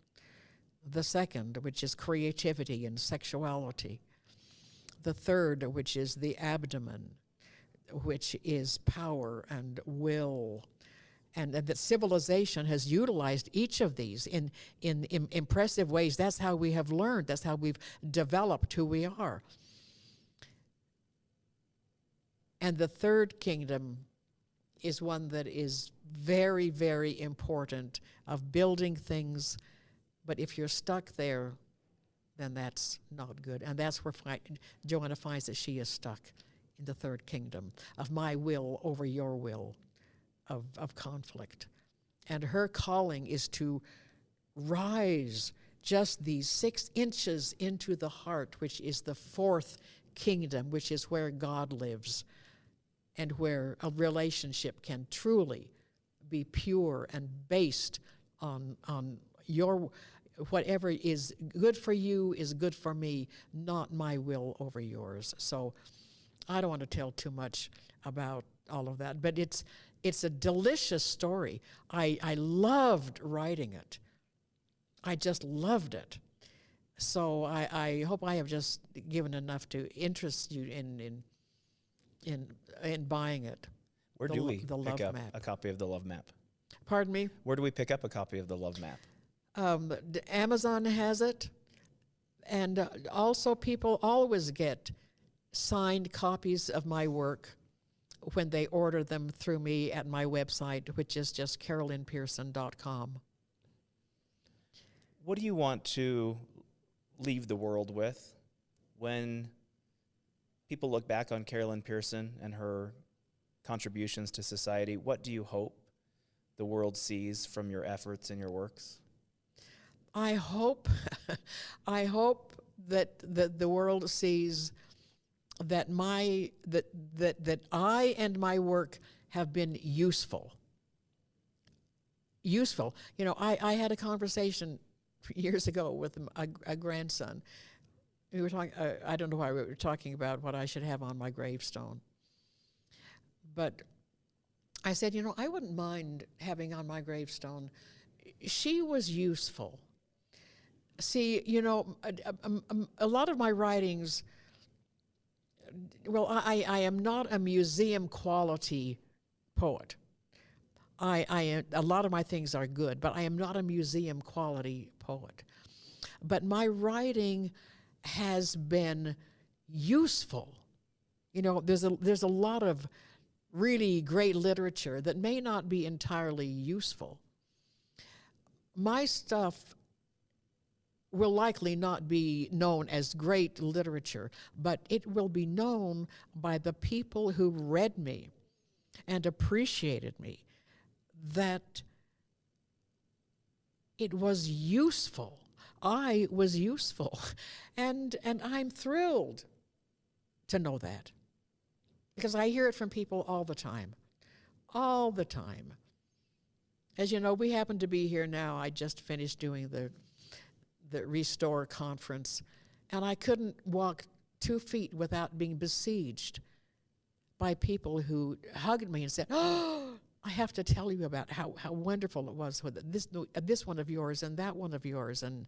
B: the second, which is creativity and sexuality, the third, which is the abdomen, which is power and will and, and, that civilization has utilized each of these in, in, in impressive ways. That's how we have learned, that's how we've developed who we are. And the third kingdom is one that is very, very important of building things, but if you're stuck there, then that's not good. And that's where fi- Joanna finds that she is stuck in the third kingdom of my will over your will of, of conflict. And her calling is to rise just these six inches into the heart, which is the fourth kingdom, which is where God lives and where a relationship can truly be pure and based on, on your whatever is good for you is good for me, not my will over yours. So I don't want to tell too much about all of that, but it's it's a delicious story. I, I loved writing it. I just loved it. So I, I hope I have just given enough to interest you in in in, in buying it.
A: Where
B: The
A: do we
B: the
A: pick up
B: map.
A: a copy of the Love Map?
B: Pardon me.
A: Where do we pick up a copy of the Love Map?
B: Um, Amazon has it, and uh, also people always get signed copies of my work when they order them through me at my website, which is just carolynpearson.com.
A: What do you want to leave the world with when people look back on Carol Lynn Pearson and her contributions to society? What do you hope the world sees from your efforts and your works?
B: I hope, <laughs> I hope that the, the world sees that my that that that I and my work have been useful. Useful, you know. I I had a conversation <laughs> years ago with a, a grandson. We were talking. Uh, I don't know why we were talking about what I should have on my gravestone. But I said, you know, I wouldn't mind having on my gravestone. She was useful see, you know, a, a, a, lot of my writings, well, I, I am not a museum quality poet. I, I a lot of my things are good, but I am not a museum quality poet. But my writing has been useful. You know, there's a, there's a lot of really great literature that may not be entirely useful. My stuff will likely not be known as great literature, but it will be known by the people who read me and appreciated me that it was useful. I was useful. <laughs> And, and I'm thrilled to know that because I hear it from people all the time. All the time. As you know, we happen to be here now. I just finished doing the the Restore conference, and I couldn't walk two feet without being besieged by people who hugged me and said, <gasps> "Oh, I have to tell you about how, how wonderful it was with this uh, this one of yours and that one of yours," and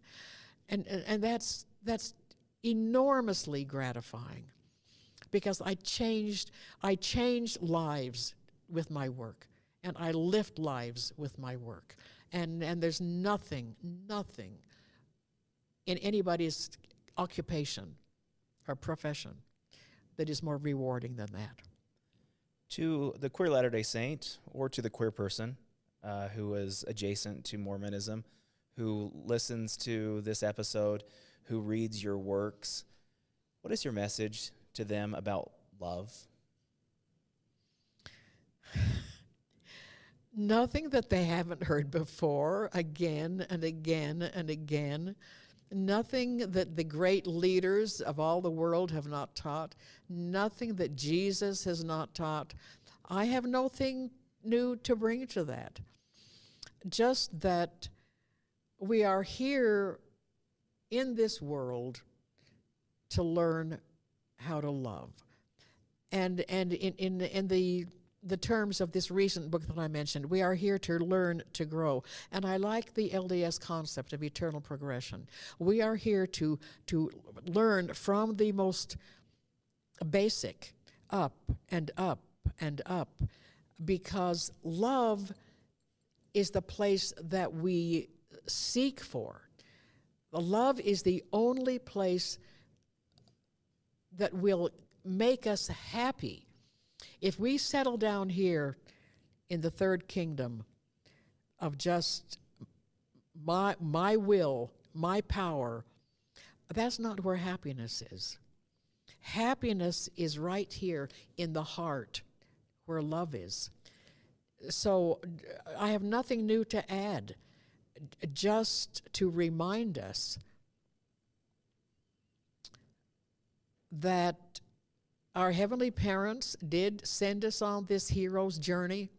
B: and and, and that's that's enormously gratifying because I changed I changed lives with my work and I lift lives with my work. And and there's nothing, nothing in anybody's occupation or profession that is more rewarding than that.
A: To the queer Latter day Saint or to the queer person uh, who is adjacent to Mormonism, who listens to this episode, who reads your works, what is your message to them about love?
B: Nothing that they haven't heard before, again and again and again. Nothing that the great leaders of all the world have not taught. Nothing that Jesus has not taught. I have nothing new to bring to that. Just that we are here in this world to learn how to love. And, and in, in, in the the terms of this recent book that I mentioned. We are here to learn to grow. And I like the LDS concept of eternal progression. We are here to, to learn from the most basic up and up and up because love is the place that we seek for. Love is the only place that will make us happy if we settle down here in the third kingdom of just my my will, my power, that's not where happiness is. Happiness is right here in the heart where love is. So I have nothing new to add, just to remind us that our heavenly parents did send us on this hero's journey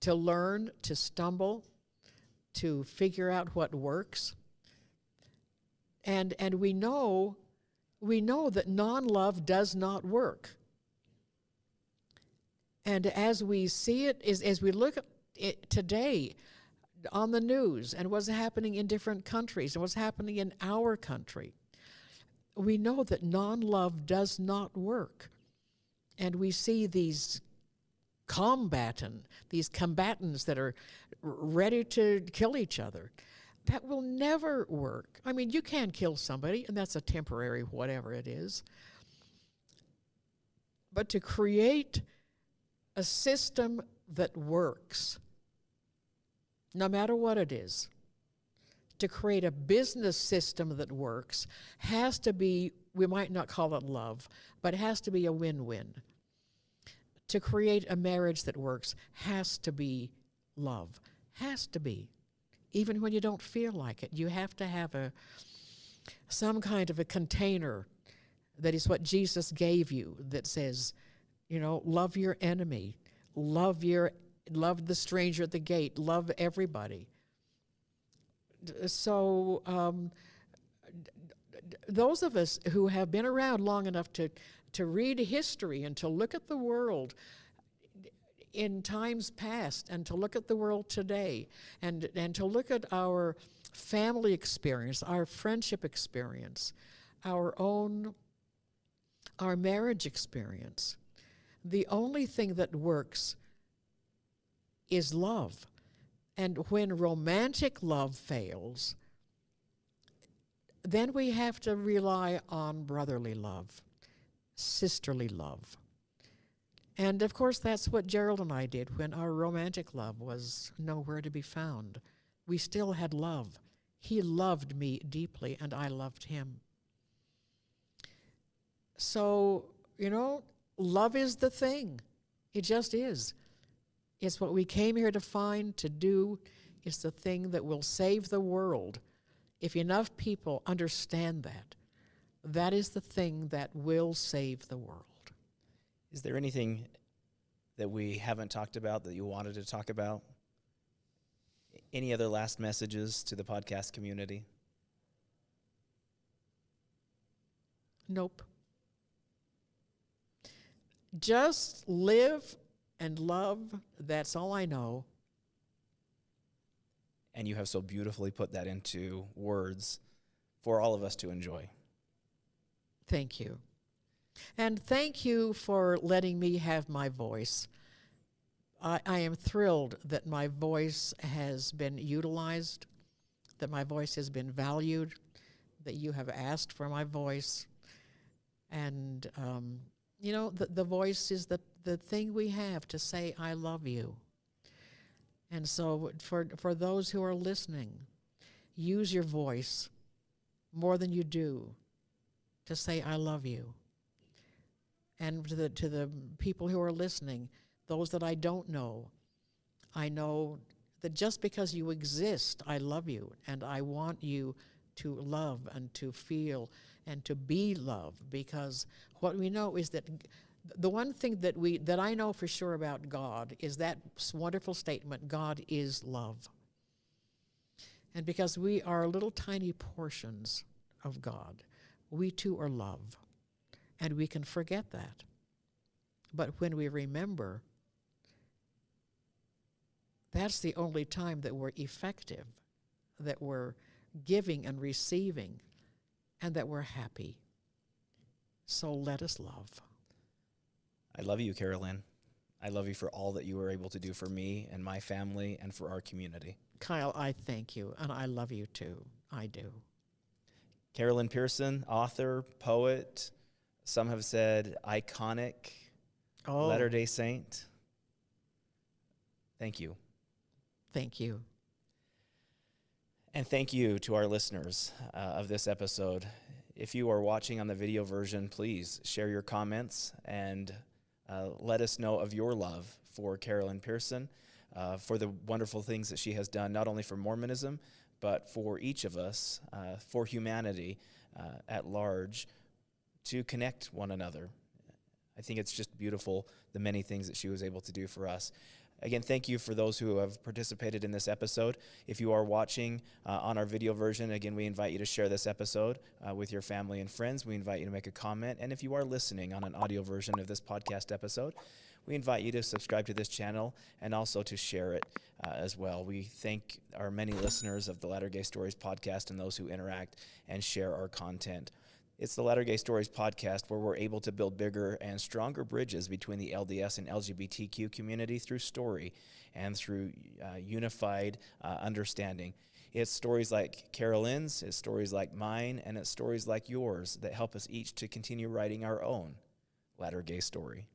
B: to learn, to stumble, to figure out what works. And, and we know we know that non-love does not work. And as we see it, as, as we look at it today on the news and what's happening in different countries and what's happening in our country, we know that non love does not work. And we see these combatant, these combatants that are ready to kill each other. That will never work. I mean, you can kill somebody, and that's a temporary whatever it is. But to create a system that works, no matter what it is, to create a business system that works has to be, we might not call it love, but it has to be a win win. To create a marriage that works has to be love, has to be. Even when you don't feel like it, you have to have a some kind of a container that is what Jesus gave you that says, you know, love your enemy, love your love the stranger at the gate, love everybody so um, those of us who have been around long enough to, to read history and to look at the world in times past and to look at the world today and, and to look at our family experience, our friendship experience, our own, our marriage experience. The only thing that works is love. And when romantic love fails, then we have to rely on brotherly love, sisterly love. And of course, that's what Gerald and I did when our romantic love was nowhere to be found. We still had love. He loved me deeply, and I loved him. So, you know, love is the thing. It just is. It's what we came here to find, to do. It's the thing that will save the world. If enough people understand that, that is the thing that will save the world.
A: Is there anything that we haven't talked about that you wanted to talk about? Any other last messages to the podcast community?
B: Nope. Just live and love. That's all I know.
A: And you have so beautifully put that into words for all of us to enjoy.
B: Thank you. And thank you for letting me have my voice. I, I am thrilled that my voice has been utilized, that my voice has been valued, that you have asked for my voice. And, um, you know, the, the voice is the, the thing we have to say, I love you. And so, for, for those who are listening, use your voice more than you do to say, I love you. And to the, to the people who are listening, those that I don't know, I know that just because you exist, I love you and I want you to love and to feel and to be loved because what we know is that the one thing that we that I know for sure about God is that wonderful statement God is love. And because we are little tiny portions of God, we too are love. And we can forget that. But when we remember, that's the only time that we're effective, that we're giving and receiving, and that we're happy. So let us love.
A: I love you, Carol Lynn. I love you for all that you were able to do for me and my family and for our community.
B: Kyle, I thank you, and I love you too. I do.
A: Carol Lynn Pearson, author, poet, some have said iconic,
B: Oh,
A: Latter day Saint. Thank you.
B: thank you.
A: And thank you to our listeners uh, of this episode. If you are watching on the video version, please share your comments and uh, let us know of your love for Carol Lynn Pearson, uh, for the wonderful things that she has done, not only for Mormonism, but for each of us, uh, for humanity uh, at large, to connect one another. I think it's just beautiful the many things that she was able to do for us. Again, thank you for those who have participated in this episode. If you are watching uh, on our video version, again, we invite you to share this episode uh, with your family and friends. We invite you to make a comment. And if you are listening on an audio version of this podcast episode, we invite you to subscribe to this channel and also to share it uh, as well. We thank our many listeners of the Latter Gay Stories podcast and those who interact and share our content. It's the Latter Gay Stories podcast where we're able to build bigger and stronger bridges between the LDS and LGBTQ community through story and through uh, unified uh, understanding. It's stories like Carol Lynn's, it's stories like mine, and it's stories like yours that help us each to continue writing our own Latter Gay story.